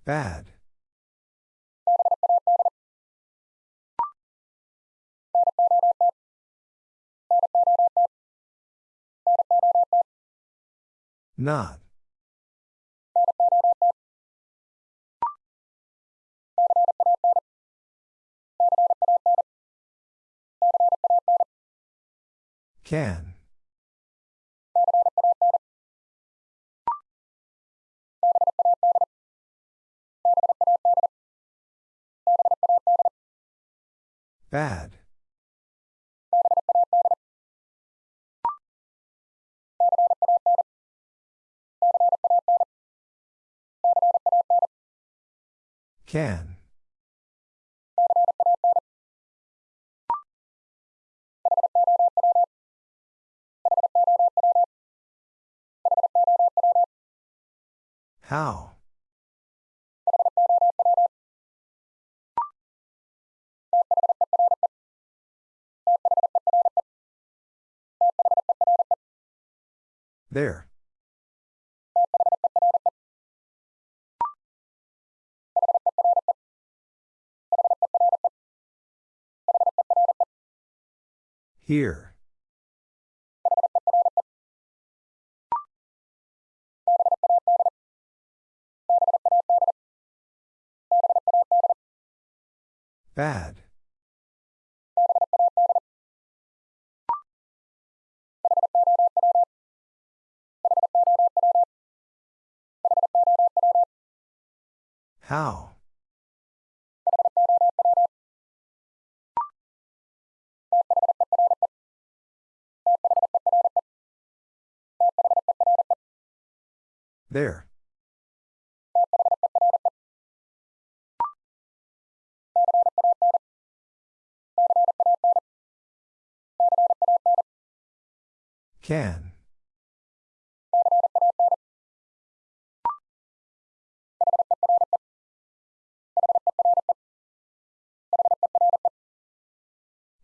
Bad. Not. Can. Bad. Can. How? There. Here. Bad. How? There. Can.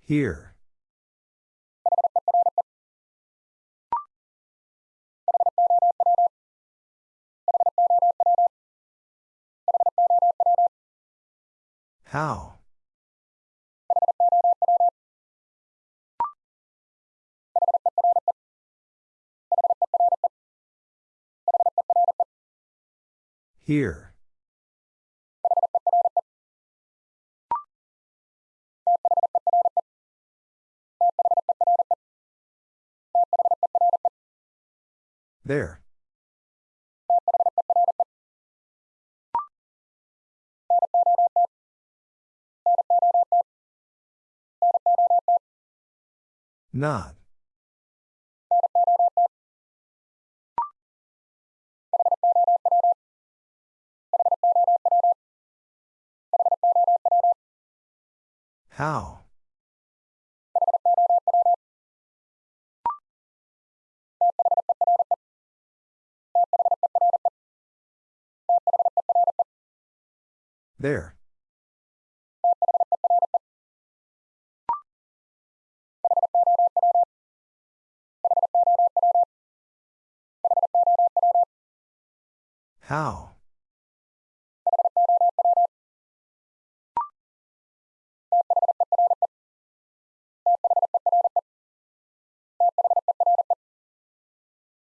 Here. How? Here. There. Not. How? There. How?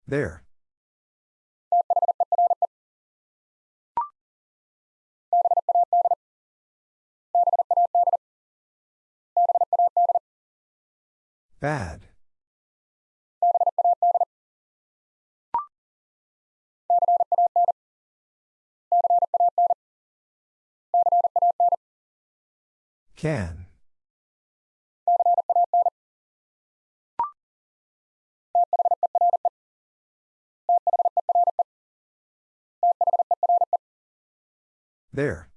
There. Bad. Can. There.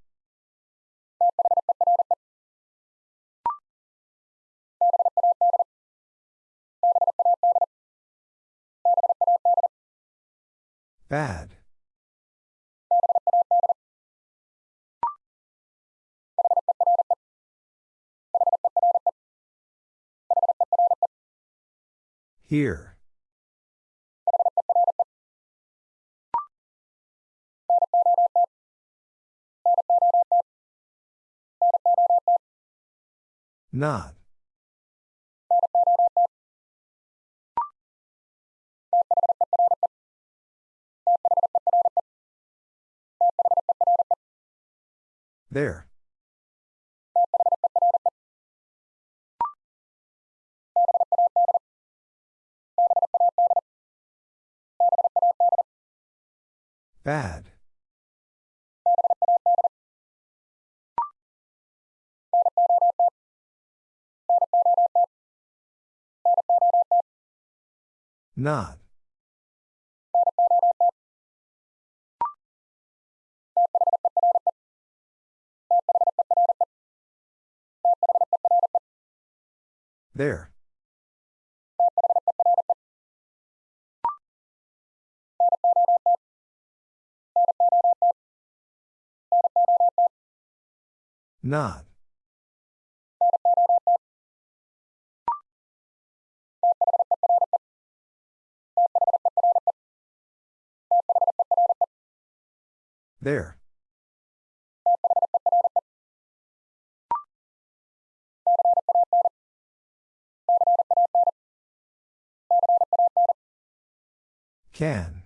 Bad. Here. Not. There. Bad. Not. There. Not. There. Can.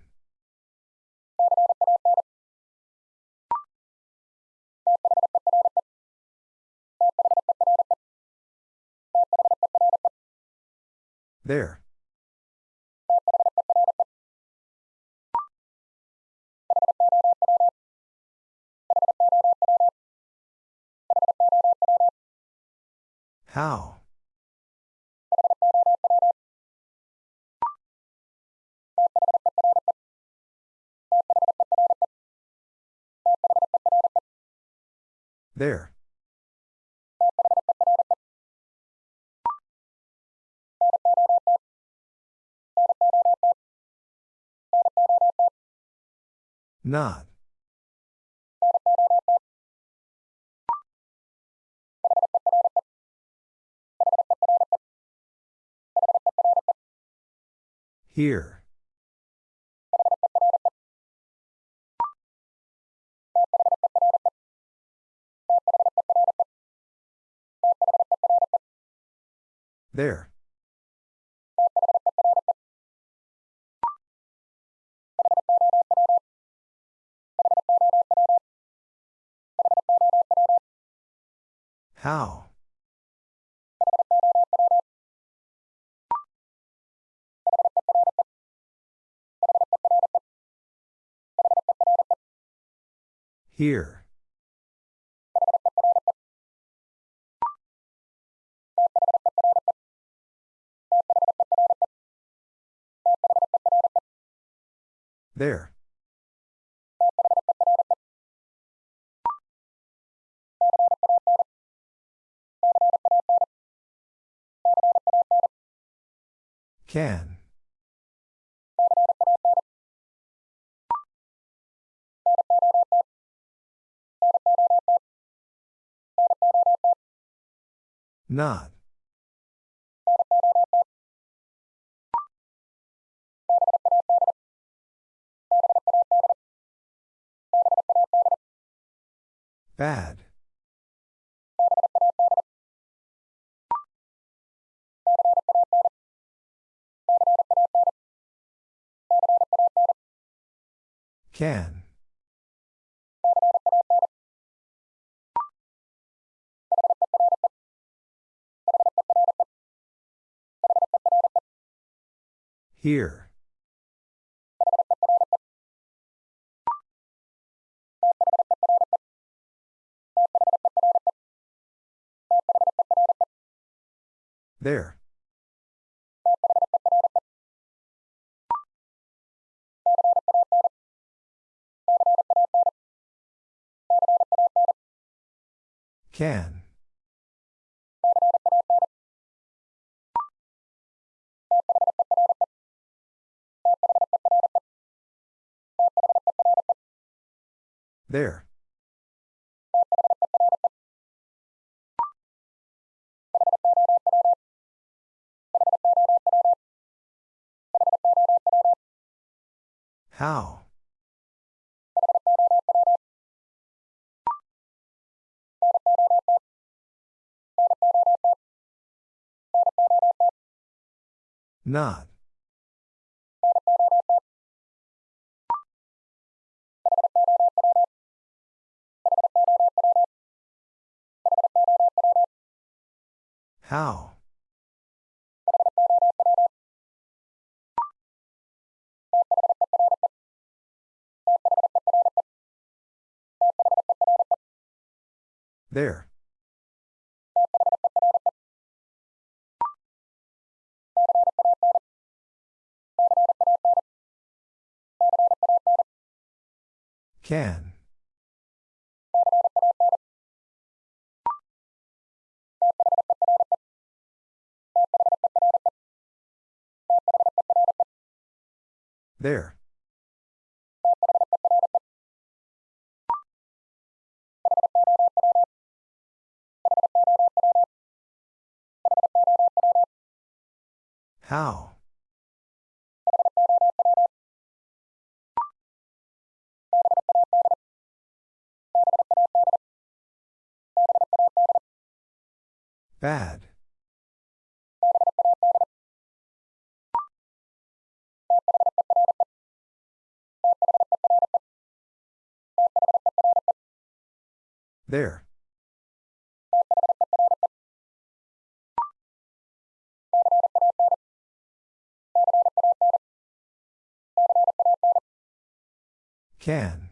There. How? There. Not. Here. There. How? Here. There. Can. Not. Bad. Can. Here. There. Can. There. How? Not. How? There. Can. There. How? Bad. There. Can.